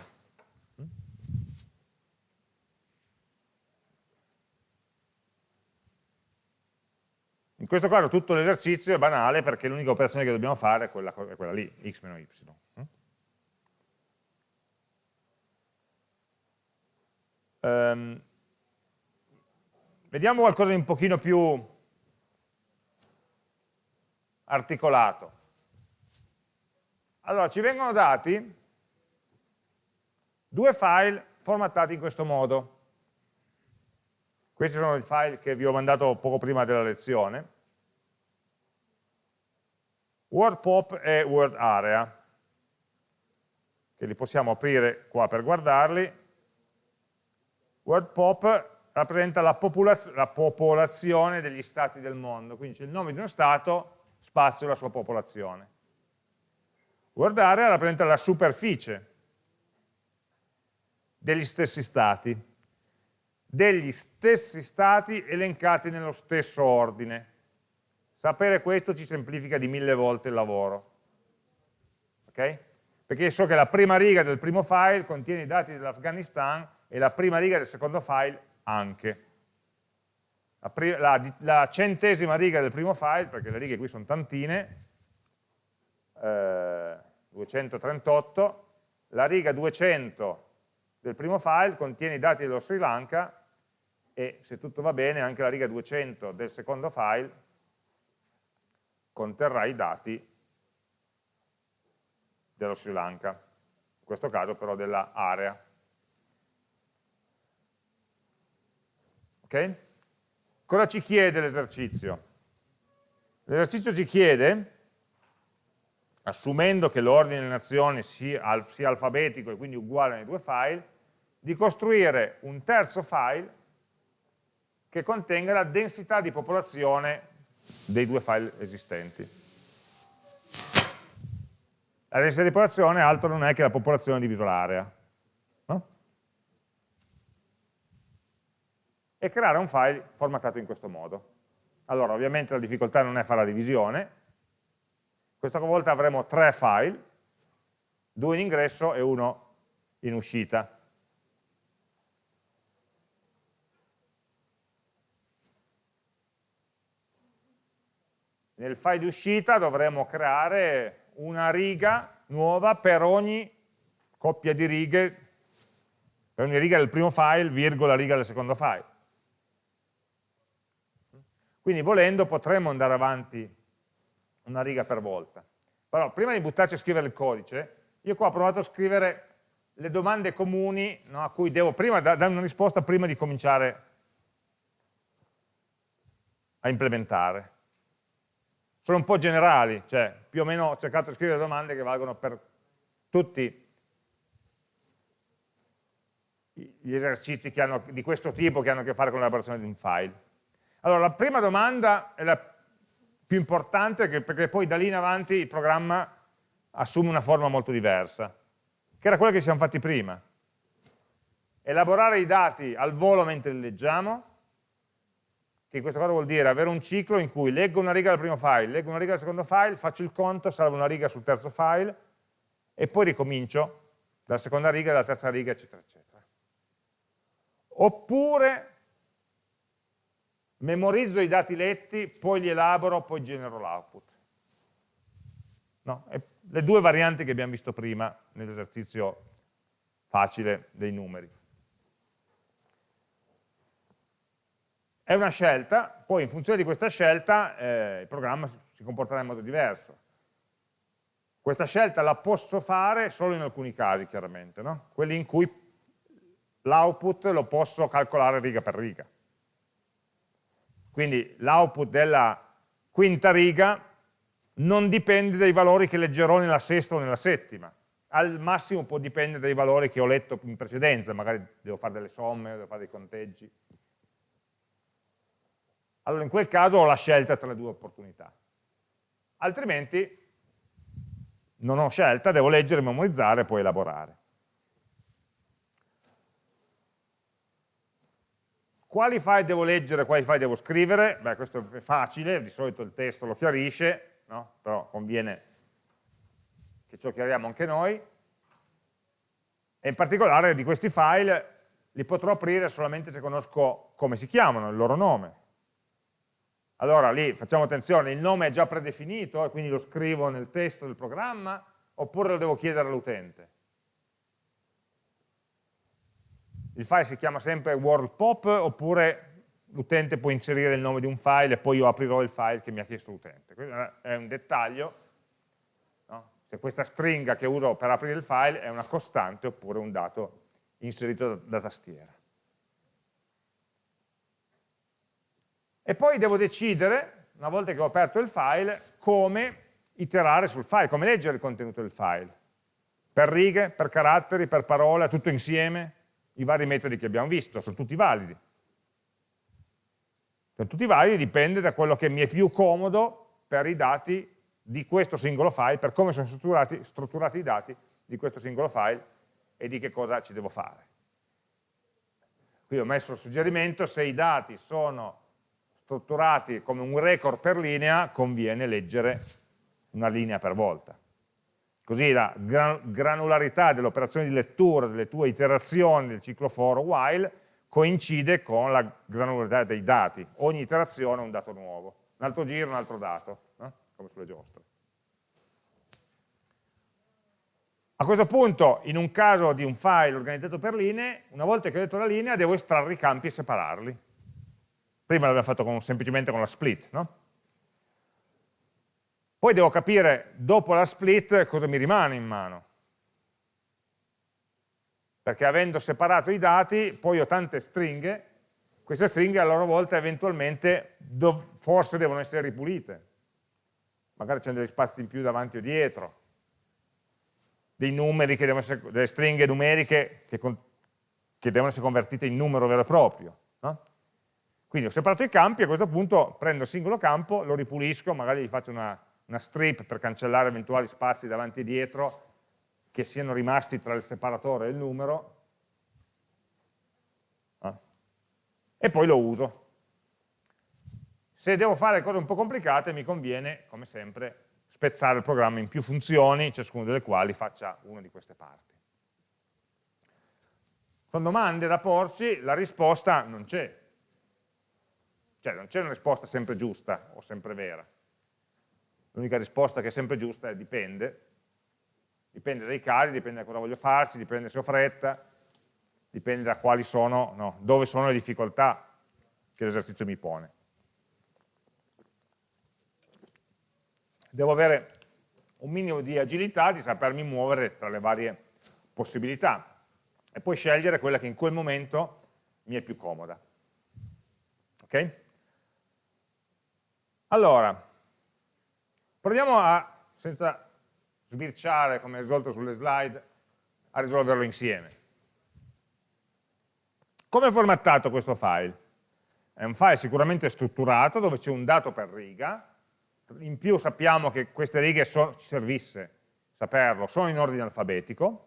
In questo caso tutto l'esercizio è banale perché l'unica operazione che dobbiamo fare è quella, è quella lì, x meno y. Um, vediamo qualcosa di un pochino più articolato. Allora, ci vengono dati due file formattati in questo modo. Questi sono i file che vi ho mandato poco prima della lezione. WordPop e WordArea, che li possiamo aprire qua per guardarli. WordPop rappresenta la, la popolazione degli stati del mondo, quindi c'è il nome di uno stato, spazio la sua popolazione. Word area rappresenta la superficie degli stessi stati, degli stessi stati elencati nello stesso ordine. Sapere questo ci semplifica di mille volte il lavoro. Okay? Perché so che la prima riga del primo file contiene i dati dell'Afghanistan e la prima riga del secondo file anche. La, la, la, centesima riga del primo file, perché le righe qui sono tantine, eh, 238, la riga 200 del primo file contiene i dati dello Sri Lanka e se tutto va bene anche la riga 200 del secondo file conterrà i dati dello Sri Lanka. questo caso però dell'area. Ok? Cosa ci chiede l'esercizio? L'esercizio ci chiede, assumendo che l'ordine delle nazioni sia, alfabetico e quindi uguale nei due file, di costruire un terzo file che contenga la densità di popolazione dei due file esistenti. La densità di popolazione altro non è che la popolazione diviso l'area. No? E creare un file formattato in questo modo. Allora, ovviamente la difficoltà non è fare la divisione, questa volta avremo tre file, due in ingresso e uno in uscita. Nel file di uscita dovremo creare una riga nuova per ogni coppia di righe, per ogni riga del primo file, virgola riga del secondo file. Quindi volendo potremmo andare avanti una riga per volta. Però prima di buttarci a scrivere il codice, io qua ho provato a scrivere le domande comuni no, a cui devo prima dare una risposta prima di cominciare a implementare sono un po' generali, cioè più o meno ho cercato di scrivere domande che valgono per tutti gli esercizi hanno, di questo tipo che hanno a che fare con l'elaborazione di un file. Allora, la prima domanda è la più importante perché poi da lì in avanti il programma assume una forma molto diversa, che era quella che ci siamo fatti prima. Elaborare i dati al volo mentre li leggiamo, che in questo caso vuol dire avere un ciclo in cui leggo una riga dal primo file, leggo una riga dal secondo file, faccio il conto, salvo una riga sul terzo file e poi ricomincio dalla seconda riga, dalla terza riga, eccetera, eccetera. Oppure memorizzo i dati letti, poi li elaboro, poi genero l'output. No? le due varianti che abbiamo visto prima nell'esercizio facile dei numeri. È una scelta, poi in funzione di questa scelta eh, il programma si comporterà in modo diverso. Questa scelta la posso fare solo in alcuni casi, chiaramente, no? quelli in cui l'output lo posso calcolare riga per riga. Quindi l'output della quinta riga non dipende dai valori che leggerò nella sesta o nella settima, al massimo può dipendere dai valori che ho letto in precedenza, magari devo fare delle somme, devo fare dei conteggi, allora in quel caso ho la scelta tra le due opportunità. Altrimenti non ho scelta, devo leggere, memorizzare e poi elaborare. Quali file devo leggere, quali file devo scrivere? Beh, questo è facile, di solito il testo lo chiarisce, no? però conviene che lo chiariamo anche noi. E in particolare di questi file li potrò aprire solamente se conosco come si chiamano, il loro nome. Allora lì facciamo attenzione, il nome è già predefinito e quindi lo scrivo nel testo del programma oppure lo devo chiedere all'utente. Il file si chiama sempre worldpop oppure l'utente può inserire il nome di un file e poi io aprirò il file che mi ha chiesto l'utente. Questo è un dettaglio, no? se questa stringa che uso per aprire il file è una costante oppure un dato inserito da, da tastiera. E poi devo decidere, una volta che ho aperto il file, come iterare sul file, come leggere il contenuto del file. Per righe, per caratteri, per parole, tutto insieme, i vari metodi che abbiamo visto, sono tutti validi. Sono tutti validi, dipende da quello che mi è più comodo per i dati di questo singolo file, per come sono strutturati, strutturati i dati di questo singolo file e di che cosa ci devo fare. Qui ho messo il suggerimento, se i dati sono strutturati come un record per linea, conviene leggere una linea per volta. Così la granularità dell'operazione di lettura delle tue iterazioni del ciclo for while coincide con la granularità dei dati. Ogni iterazione è un dato nuovo. Un altro giro, un altro dato, eh? come sulle giostre. A questo punto, in un caso di un file organizzato per linee, una volta che ho detto la linea, devo estrarre i campi e separarli. Prima l'abbiamo fatto con, semplicemente con la split, no? Poi devo capire, dopo la split, cosa mi rimane in mano. perché avendo separato i dati, poi ho tante stringhe, queste stringhe a loro volta eventualmente forse devono essere ripulite, magari c'è degli spazi in più davanti o dietro, dei numeri che devono essere, delle stringhe numeriche che, che devono essere convertite in numero vero e proprio. No? Quindi ho separato i campi, a questo punto prendo il singolo campo, lo ripulisco, magari gli faccio una, una strip per cancellare eventuali spazi davanti e dietro che siano rimasti tra il separatore e il numero, ah. e poi lo uso. Se devo fare cose un po' complicate mi conviene, come sempre, spezzare il programma in più funzioni, ciascuna delle quali faccia una di queste parti. Con domande da porci la risposta non c'è, cioè non c'è una risposta sempre giusta o sempre vera. L'unica risposta che è sempre giusta è dipende, dipende dai casi, dipende da cosa voglio farci, dipende se ho fretta, dipende da quali sono, no, dove sono le difficoltà che l'esercizio mi pone. Devo avere un minimo di agilità, di sapermi muovere tra le varie possibilità e poi scegliere quella che in quel momento mi è più comoda. Ok? Allora, proviamo a, senza sbirciare come risolto sulle slide, a risolverlo insieme. Come è formattato questo file? È un file sicuramente strutturato dove c'è un dato per riga, in più sappiamo che queste righe so, ci servisse saperlo, sono in ordine alfabetico,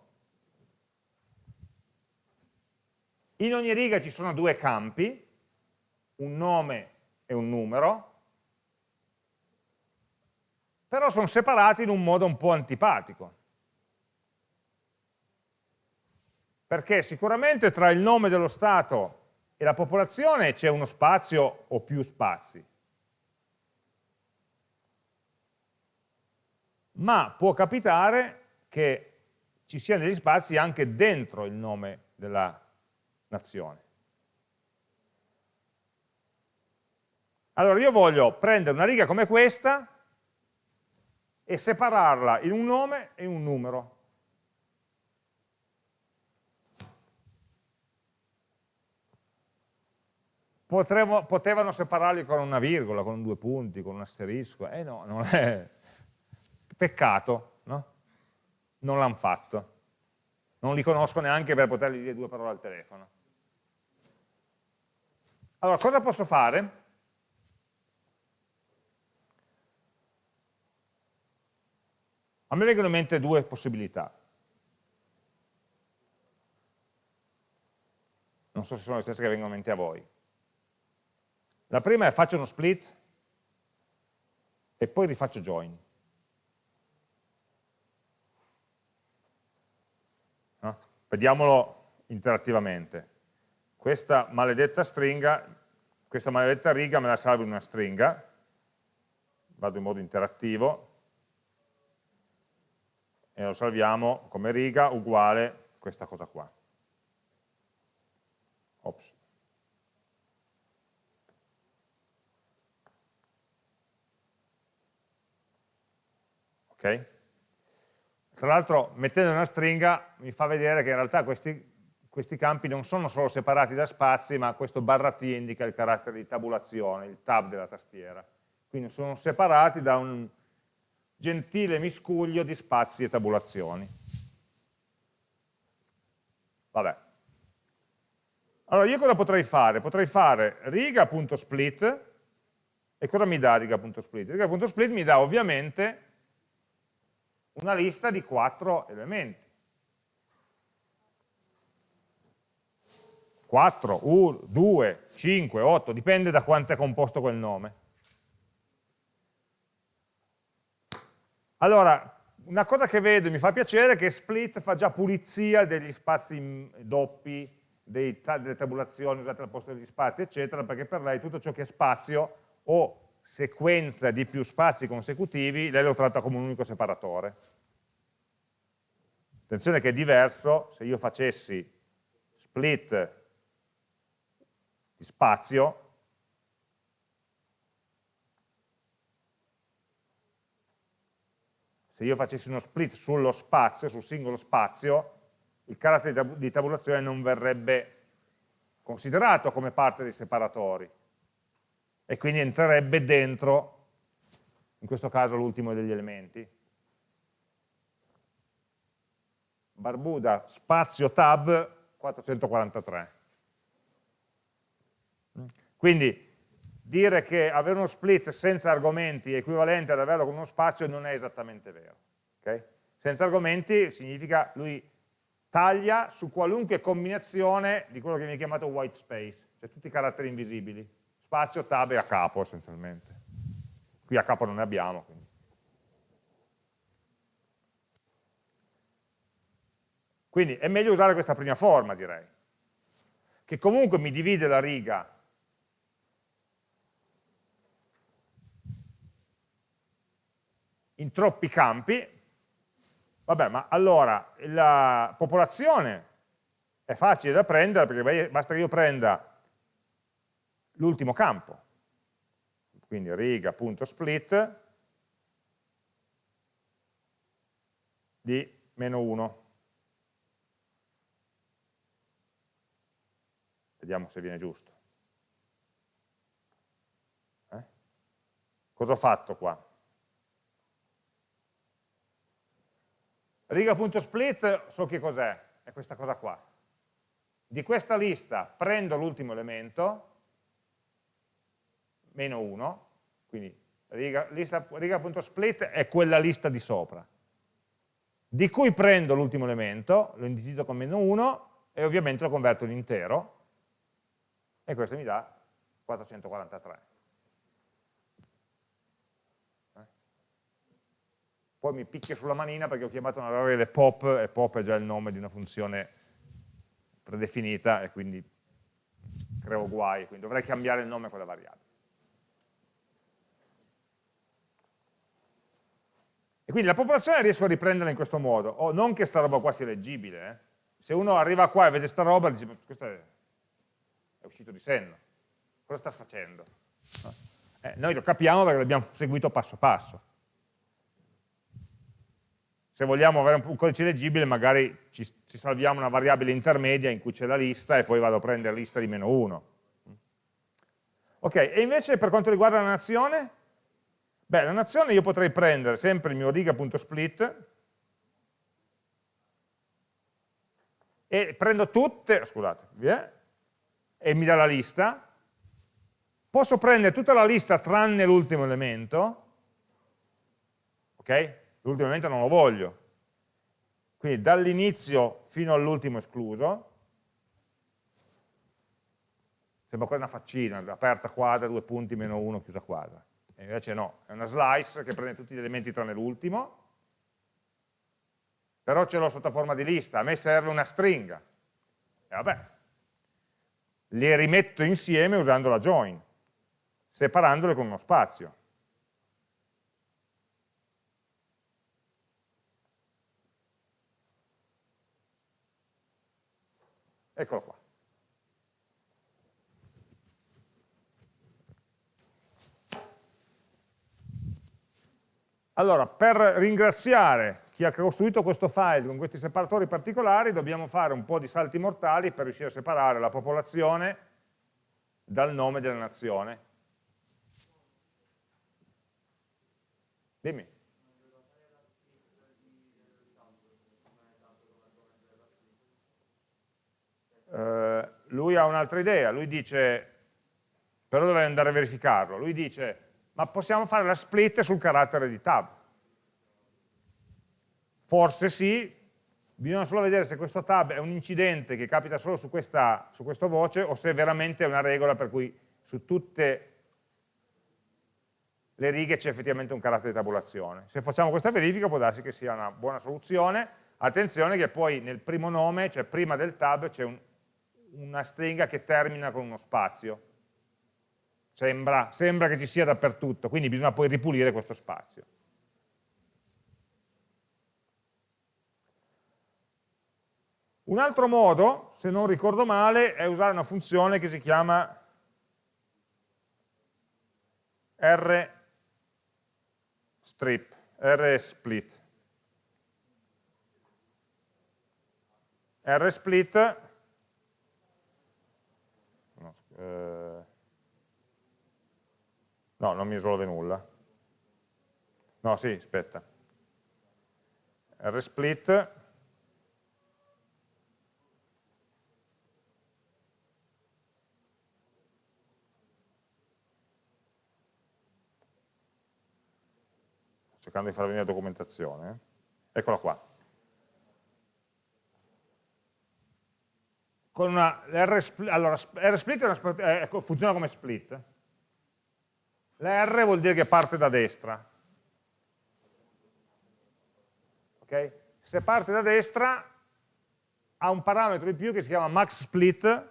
in ogni riga ci sono due campi, un nome e un numero, però sono separati in un modo un po' antipatico. Perché sicuramente tra il nome dello Stato e la popolazione c'è uno spazio o più spazi. Ma può capitare che ci siano degli spazi anche dentro il nome della nazione. Allora io voglio prendere una riga come questa e separarla in un nome e un numero. Potremmo, potevano separarli con una virgola, con due punti, con un asterisco, eh no, non è... Peccato, no? Non l'hanno fatto. Non li conosco neanche per potergli dire due parole al telefono. Allora, cosa posso fare? A me vengono in mente due possibilità. Non so se sono le stesse che vengono in mente a voi. La prima è faccio uno split e poi rifaccio join. No? Vediamolo interattivamente. Questa maledetta stringa, questa maledetta riga me la salvo in una stringa, vado in modo interattivo, e lo salviamo come riga uguale questa cosa qua. Ops. Ok? Tra l'altro mettendo una stringa mi fa vedere che in realtà questi, questi campi non sono solo separati da spazi, ma questo barra T indica il carattere di tabulazione, il tab della tastiera. Quindi sono separati da un, gentile miscuglio di spazi e tabulazioni. Vabbè. Allora io cosa potrei fare? Potrei fare riga.split e cosa mi dà riga.split? Riga.split mi dà ovviamente una lista di quattro elementi. 4, 1, 2, 5, 8, dipende da quanto è composto quel nome. Allora, una cosa che vedo e mi fa piacere è che split fa già pulizia degli spazi doppi, dei, delle tabulazioni usate al posto degli spazi, eccetera, perché per lei tutto ciò che è spazio o sequenza di più spazi consecutivi, lei lo tratta come un unico separatore. Attenzione che è diverso se io facessi split di spazio se io facessi uno split sullo spazio, sul singolo spazio, il carattere di tabulazione non verrebbe considerato come parte dei separatori e quindi entrerebbe dentro, in questo caso l'ultimo degli elementi. Barbuda spazio tab 443. Quindi dire che avere uno split senza argomenti è equivalente ad averlo con uno spazio non è esattamente vero. Okay? Senza argomenti significa lui taglia su qualunque combinazione di quello che viene chiamato white space, cioè tutti i caratteri invisibili, spazio, tab e a capo essenzialmente. Qui a capo non ne abbiamo. Quindi. quindi è meglio usare questa prima forma, direi, che comunque mi divide la riga in troppi campi, Vabbè, ma allora la popolazione è facile da prendere perché basta che io prenda l'ultimo campo, quindi riga.split di meno 1. Vediamo se viene giusto. Eh? Cosa ho fatto qua? Riga.split so che cos'è, è questa cosa qua. Di questa lista prendo l'ultimo elemento, meno 1, quindi riga.split riga è quella lista di sopra, di cui prendo l'ultimo elemento, lo indicizzo con meno 1 e ovviamente lo converto in intero e questo mi dà 443. Poi mi picchia sulla manina perché ho chiamato una variabile pop e pop è già il nome di una funzione predefinita e quindi creo guai, quindi dovrei cambiare il nome a quella variabile. E quindi la popolazione riesco a riprenderla in questo modo, o non che sta roba qua sia leggibile, eh. se uno arriva qua e vede sta roba dice, questo è, è uscito di senno, cosa sta facendo? Eh, noi lo capiamo perché l'abbiamo seguito passo passo se vogliamo avere un codice leggibile magari ci, ci salviamo una variabile intermedia in cui c'è la lista e poi vado a prendere lista di meno 1. Ok, e invece per quanto riguarda la nazione? Beh, la nazione io potrei prendere sempre il mio riga.split e prendo tutte, scusate, via, e mi dà la lista, posso prendere tutta la lista tranne l'ultimo elemento, ok? L'ultimo elemento non lo voglio. Quindi dall'inizio fino all'ultimo escluso, sembra quasi una faccina, aperta quadra, due punti, meno uno, chiusa quadra. E invece no, è una slice che prende tutti gli elementi tranne l'ultimo, però ce l'ho sotto forma di lista, a me serve una stringa. E vabbè, le rimetto insieme usando la join, separandole con uno spazio. Eccolo qua. Allora, per ringraziare chi ha costruito questo file con questi separatori particolari dobbiamo fare un po' di salti mortali per riuscire a separare la popolazione dal nome della nazione. Dimmi. Eh, lui ha un'altra idea, lui dice, però dovrei andare a verificarlo, lui dice, ma possiamo fare la split sul carattere di tab? Forse sì, bisogna solo vedere se questo tab è un incidente che capita solo su questa, su questa voce o se veramente è una regola per cui su tutte le righe c'è effettivamente un carattere di tabulazione. Se facciamo questa verifica può darsi che sia una buona soluzione, attenzione che poi nel primo nome, cioè prima del tab, c'è un una stringa che termina con uno spazio. Sembra, sembra che ci sia dappertutto, quindi bisogna poi ripulire questo spazio. Un altro modo, se non ricordo male, è usare una funzione che si chiama rstrip, rsplit. rsplit no, eh, no, non mi risolve nulla. No, sì, aspetta. Rsplit cercando di far venire la documentazione. Eccola qua con una R allora, RSplit una, eh, funziona come split. La R vuol dire che parte da destra. Okay? Se parte da destra ha un parametro in più che si chiama max split,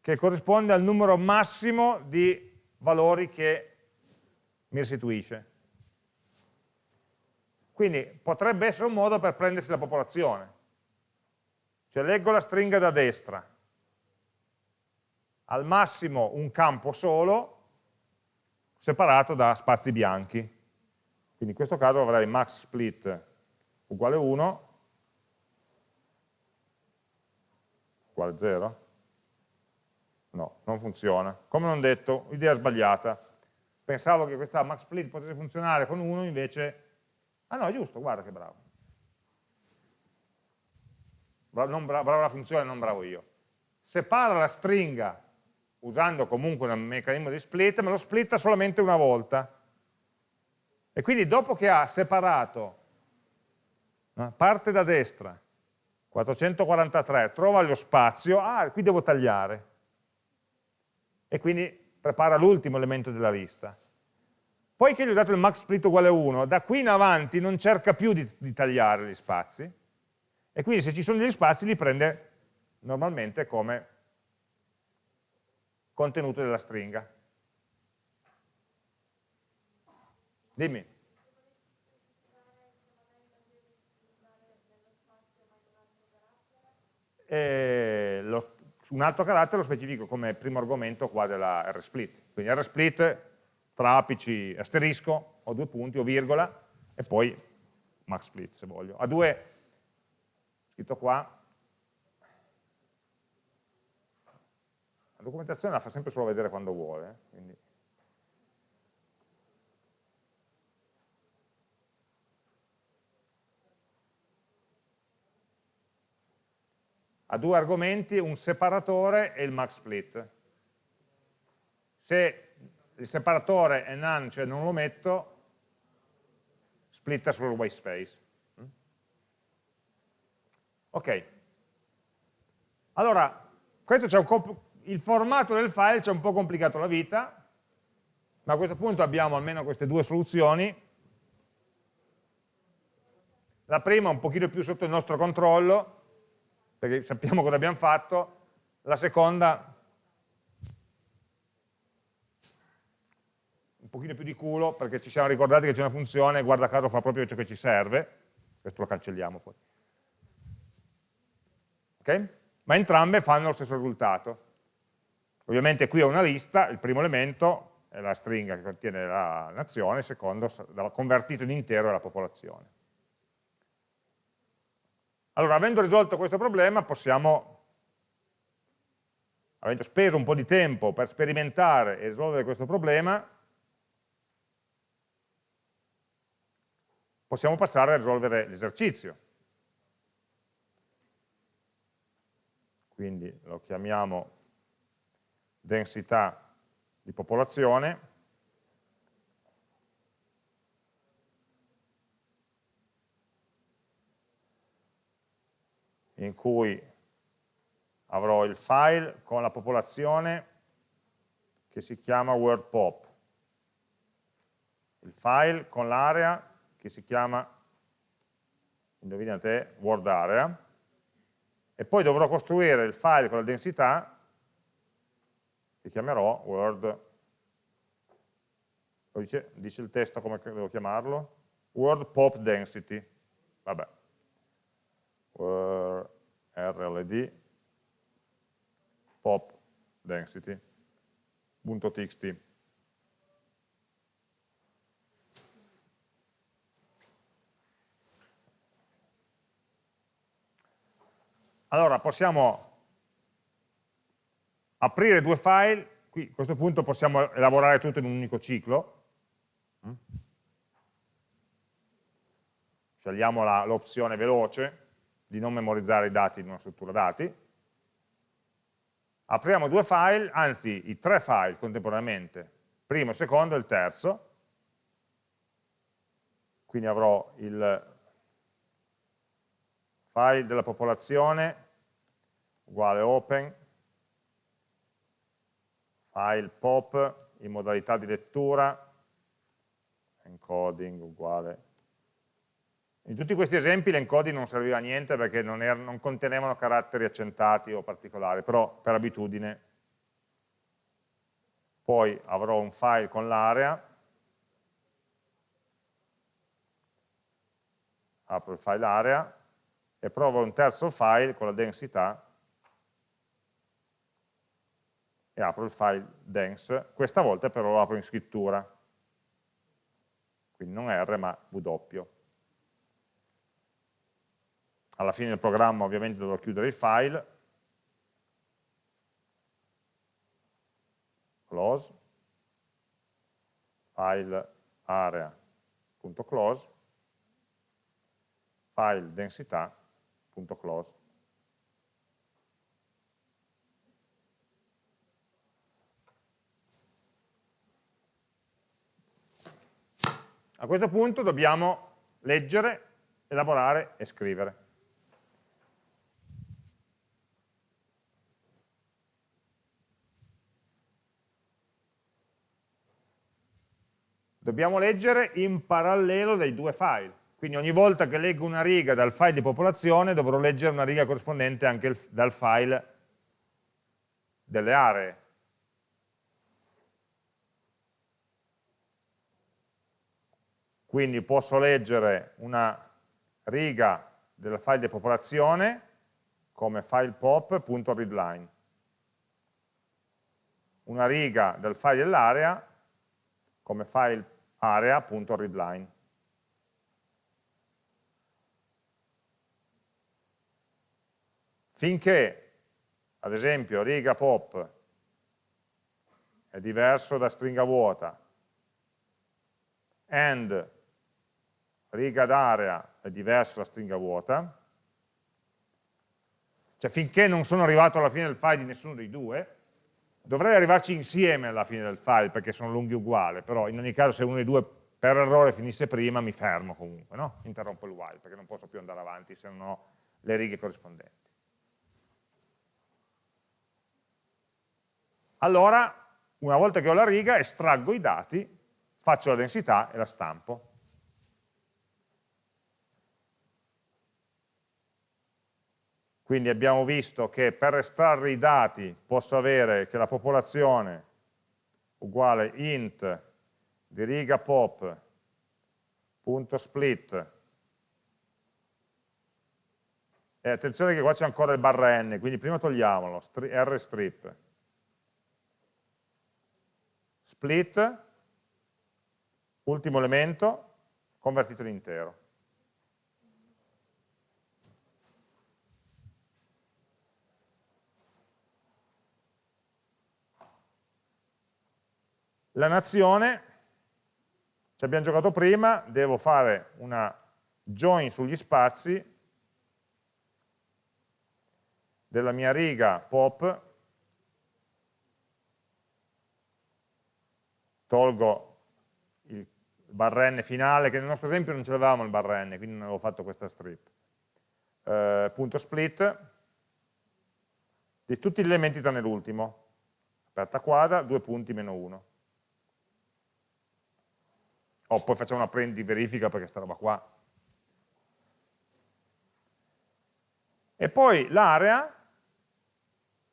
che corrisponde al numero massimo di valori che mi restituisce. Quindi potrebbe essere un modo per prendersi la popolazione. Cioè leggo la stringa da destra, al massimo un campo solo, separato da spazi bianchi. Quindi in questo caso avrei max split uguale 1, uguale 0. No, non funziona. Come non detto, idea sbagliata. Pensavo che questa max split potesse funzionare con 1, invece... Ah no, è giusto, guarda che bravo non bravo la funzione, non bravo io. Separa la stringa usando comunque un meccanismo di split, ma lo splitta solamente una volta. E quindi dopo che ha separato, no, parte da destra, 443, trova lo spazio, ah, qui devo tagliare. E quindi prepara l'ultimo elemento della lista. Poi che gli ho dato il max split uguale 1, da qui in avanti non cerca più di, di tagliare gli spazi, e quindi se ci sono degli spazi li prende normalmente come contenuto della stringa. Dimmi. E lo, un altro carattere lo specifico come primo argomento qua della rsplit. Quindi rsplit tra apici asterisco o due punti o virgola e poi max split se voglio. Ha due scritto qua, la documentazione la fa sempre solo vedere quando vuole, eh, quindi. ha due argomenti, un separatore e il max split. Se il separatore è none, cioè non lo metto, splitta il white space. Ok. Allora, il formato del file ci ha un po' complicato la vita, ma a questo punto abbiamo almeno queste due soluzioni. La prima un pochino più sotto il nostro controllo, perché sappiamo cosa abbiamo fatto, la seconda un pochino più di culo, perché ci siamo ricordati che c'è una funzione, guarda caso fa proprio ciò che ci serve, questo lo cancelliamo poi okay? ma entrambe fanno lo stesso risultato. Ovviamente qui ho una lista, il primo elemento è la stringa che contiene la nazione, il secondo convertito in intero è la popolazione. Allora, avendo risolto questo problema, possiamo, avendo speso un po' di tempo per sperimentare e risolvere questo problema, possiamo passare a risolvere l'esercizio. Quindi lo chiamiamo densità di popolazione, in cui avrò il file con la popolazione che si chiama WordPop, il file con l'area che si chiama, indovinate, WordArea, e poi dovrò costruire il file con la densità che chiamerò word. Dice, dice il testo come devo chiamarlo? Word pop density. Vabbè. Word rld pop density.txt allora possiamo aprire due file, qui a questo punto possiamo elaborare tutto in un unico ciclo, scegliamo l'opzione veloce di non memorizzare i dati in una struttura dati, apriamo due file, anzi i tre file contemporaneamente, primo, secondo e il terzo, quindi avrò il file della popolazione uguale open, file pop in modalità di lettura, encoding uguale. In tutti questi esempi l'encoding non serviva a niente perché non, er non contenevano caratteri accentati o particolari, però per abitudine. Poi avrò un file con l'area, apro il file area, e provo un terzo file con la densità e apro il file dense, questa volta però lo apro in scrittura, quindi non R ma W. Alla fine del programma ovviamente dovrò chiudere il file, close, file area.close, file densità close. A questo punto dobbiamo leggere, elaborare e scrivere. Dobbiamo leggere in parallelo dei due file. Quindi ogni volta che leggo una riga dal file di popolazione dovrò leggere una riga corrispondente anche dal file delle aree. Quindi posso leggere una riga del file di popolazione come file pop.readline, una riga del file dell'area come file area.readline. Finché, ad esempio, riga pop è diverso da stringa vuota, and riga d'area è diverso da stringa vuota, cioè finché non sono arrivato alla fine del file di nessuno dei due, dovrei arrivarci insieme alla fine del file perché sono lunghi uguali, però in ogni caso se uno dei due per errore finisse prima mi fermo comunque, no? interrompo il while perché non posso più andare avanti se non ho le righe corrispondenti. Allora, una volta che ho la riga, estraggo i dati, faccio la densità e la stampo. Quindi abbiamo visto che per estrarre i dati posso avere che la popolazione uguale int di riga pop.split e attenzione che qua c'è ancora il barra n, quindi prima togliamolo, rstrip split, ultimo elemento, convertito in intero. La nazione, ci abbiamo giocato prima, devo fare una join sugli spazi della mia riga pop tolgo il barra n finale, che nel nostro esempio non ce l'avevamo il barra n, quindi non avevo fatto questa strip. Eh, punto split di tutti gli elementi tranne l'ultimo. Aperta quadra, due punti meno uno. O oh, poi facciamo una prendi verifica perché sta roba qua. E poi l'area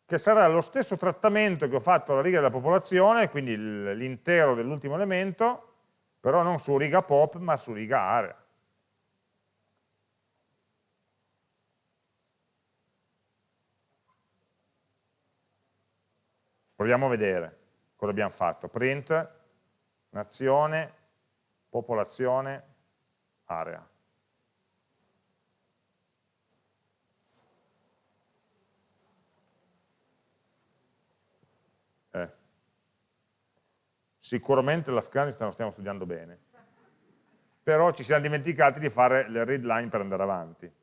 che sarà lo stesso trattamento che ho fatto alla riga della popolazione, quindi l'intero dell'ultimo elemento, però non su riga pop, ma su riga area. Proviamo a vedere cosa abbiamo fatto. Print, nazione, popolazione, area. Sicuramente l'Afghanistan lo stiamo studiando bene, però ci siamo dimenticati di fare le read line per andare avanti.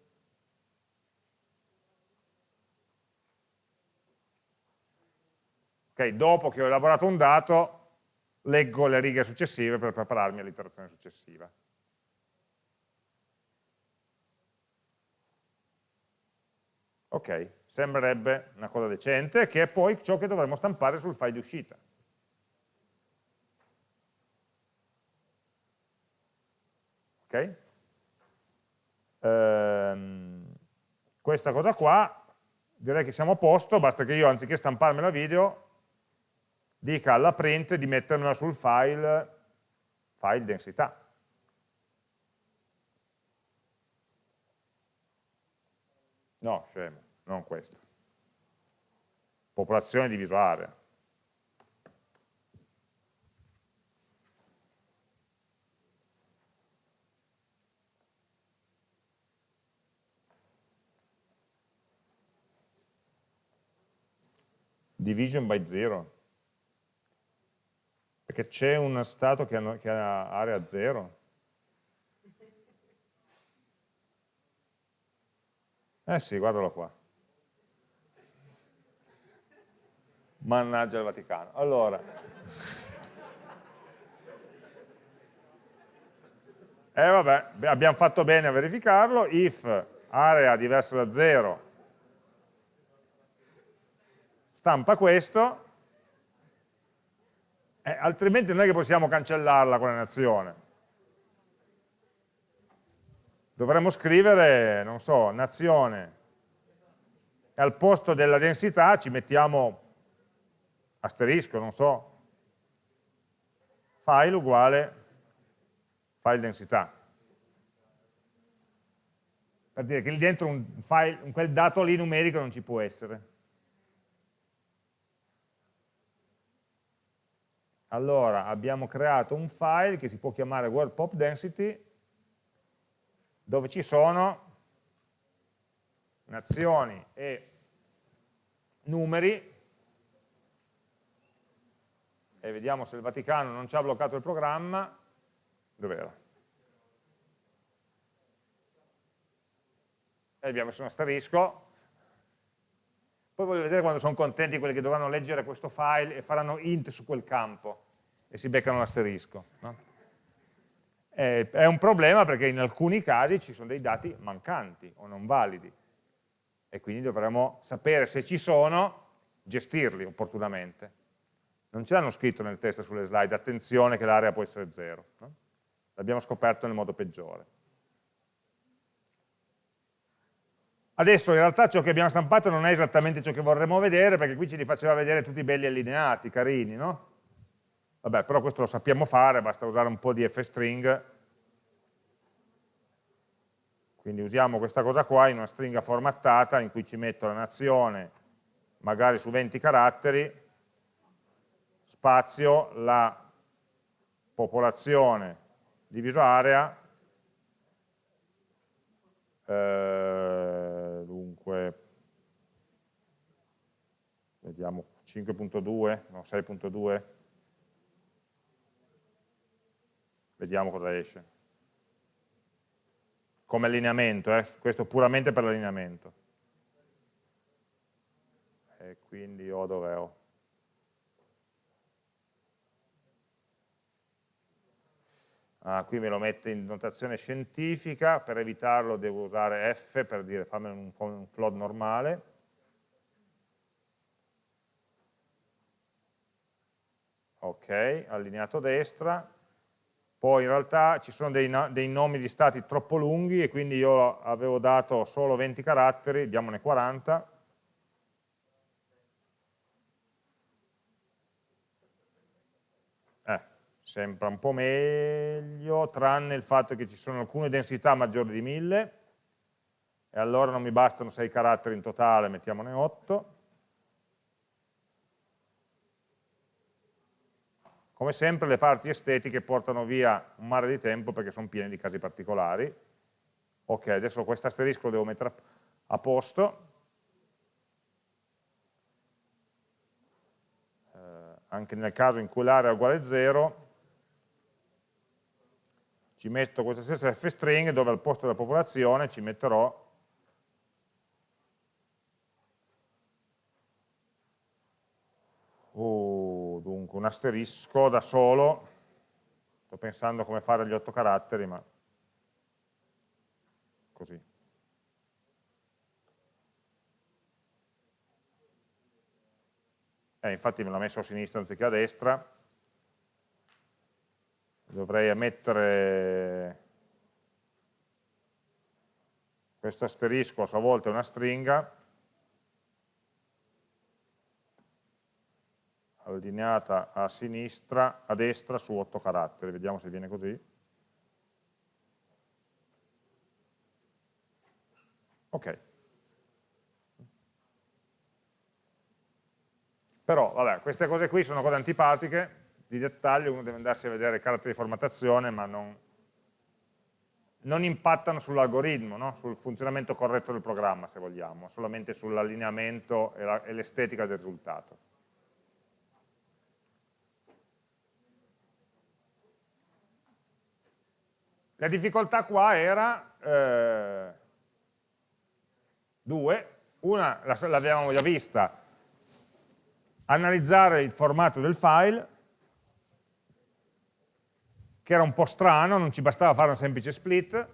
Okay, dopo che ho elaborato un dato, leggo le righe successive per prepararmi all'iterazione successiva. Ok, sembrerebbe una cosa decente, che è poi ciò che dovremmo stampare sul file di uscita. Ok? Ehm, questa cosa qua, direi che siamo a posto, basta che io anziché stamparmela video, dica alla print di mettermela sul file, file densità. No, scemo, non questo. Popolazione diviso area. Division by zero. Perché c'è uno stato che ha, che ha area zero. Eh sì, guardalo qua. Mannaggia il Vaticano. Allora. Eh vabbè, abbiamo fatto bene a verificarlo. If area diversa da 0 stampa questo, eh, altrimenti non è che possiamo cancellarla quella nazione. Dovremmo scrivere, non so, nazione, e al posto della densità ci mettiamo asterisco, non so, file uguale file densità. Per dire che lì dentro un file, quel dato lì numerico non ci può essere. Allora abbiamo creato un file che si può chiamare word pop density dove ci sono nazioni e numeri. E vediamo se il Vaticano non ci ha bloccato il programma. Dov'era? e abbiamo messo un asterisco poi voglio vedere quando sono contenti quelli che dovranno leggere questo file e faranno int su quel campo e si beccano l'asterisco. No? È un problema perché in alcuni casi ci sono dei dati mancanti o non validi e quindi dovremo sapere se ci sono, gestirli opportunamente. Non ce l'hanno scritto nel testo sulle slide, attenzione che l'area può essere zero. No? L'abbiamo scoperto nel modo peggiore. Adesso in realtà ciò che abbiamo stampato non è esattamente ciò che vorremmo vedere, perché qui ci li faceva vedere tutti belli allineati, carini, no? Vabbè, però questo lo sappiamo fare, basta usare un po' di fstring. Quindi usiamo questa cosa qua in una stringa formattata in cui ci metto la nazione, magari su 20 caratteri, spazio, la popolazione diviso area, eh, dunque, vediamo 5.2, no 6.2, vediamo cosa esce. Come allineamento, eh? questo puramente per l'allineamento. E quindi ho dove ho? Ah, qui me lo mette in notazione scientifica, per evitarlo devo usare F per dire fammi un, un float normale. Ok, allineato a destra. Poi in realtà ci sono dei, dei nomi di stati troppo lunghi e quindi io avevo dato solo 20 caratteri, diamone 40. sembra un po' meglio, tranne il fatto che ci sono alcune densità maggiori di 1000, e allora non mi bastano 6 caratteri in totale, mettiamone 8. Come sempre le parti estetiche portano via un mare di tempo perché sono piene di casi particolari. Ok, adesso questo asterisco lo devo mettere a posto. Eh, anche nel caso in cui l'area è uguale a 0, ci metto questa stessa f-string dove al posto della popolazione ci metterò oh, dunque un asterisco da solo, sto pensando come fare gli otto caratteri, ma così. Eh, infatti me l'ha messo a sinistra anziché a destra, dovrei mettere questo asterisco a sua volta è una stringa, allineata a sinistra, a destra su 8 caratteri, vediamo se viene così. Ok. Però, vabbè, queste cose qui sono cose antipatiche, di dettaglio, uno deve andarsi a vedere i caratteri di formattazione, ma non, non impattano sull'algoritmo, no? sul funzionamento corretto del programma, se vogliamo, solamente sull'allineamento e l'estetica del risultato. La difficoltà qua era eh, due, una l'avevamo già vista, analizzare il formato del file, che era un po' strano, non ci bastava fare un semplice split,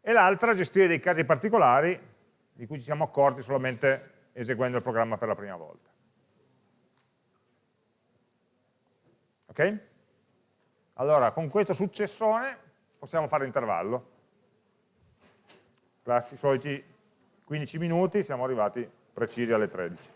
e l'altra gestire dei casi particolari di cui ci siamo accorti solamente eseguendo il programma per la prima volta. Ok? Allora, con questo successone possiamo fare l'intervallo. I soliti 15 minuti, siamo arrivati precisi alle 13.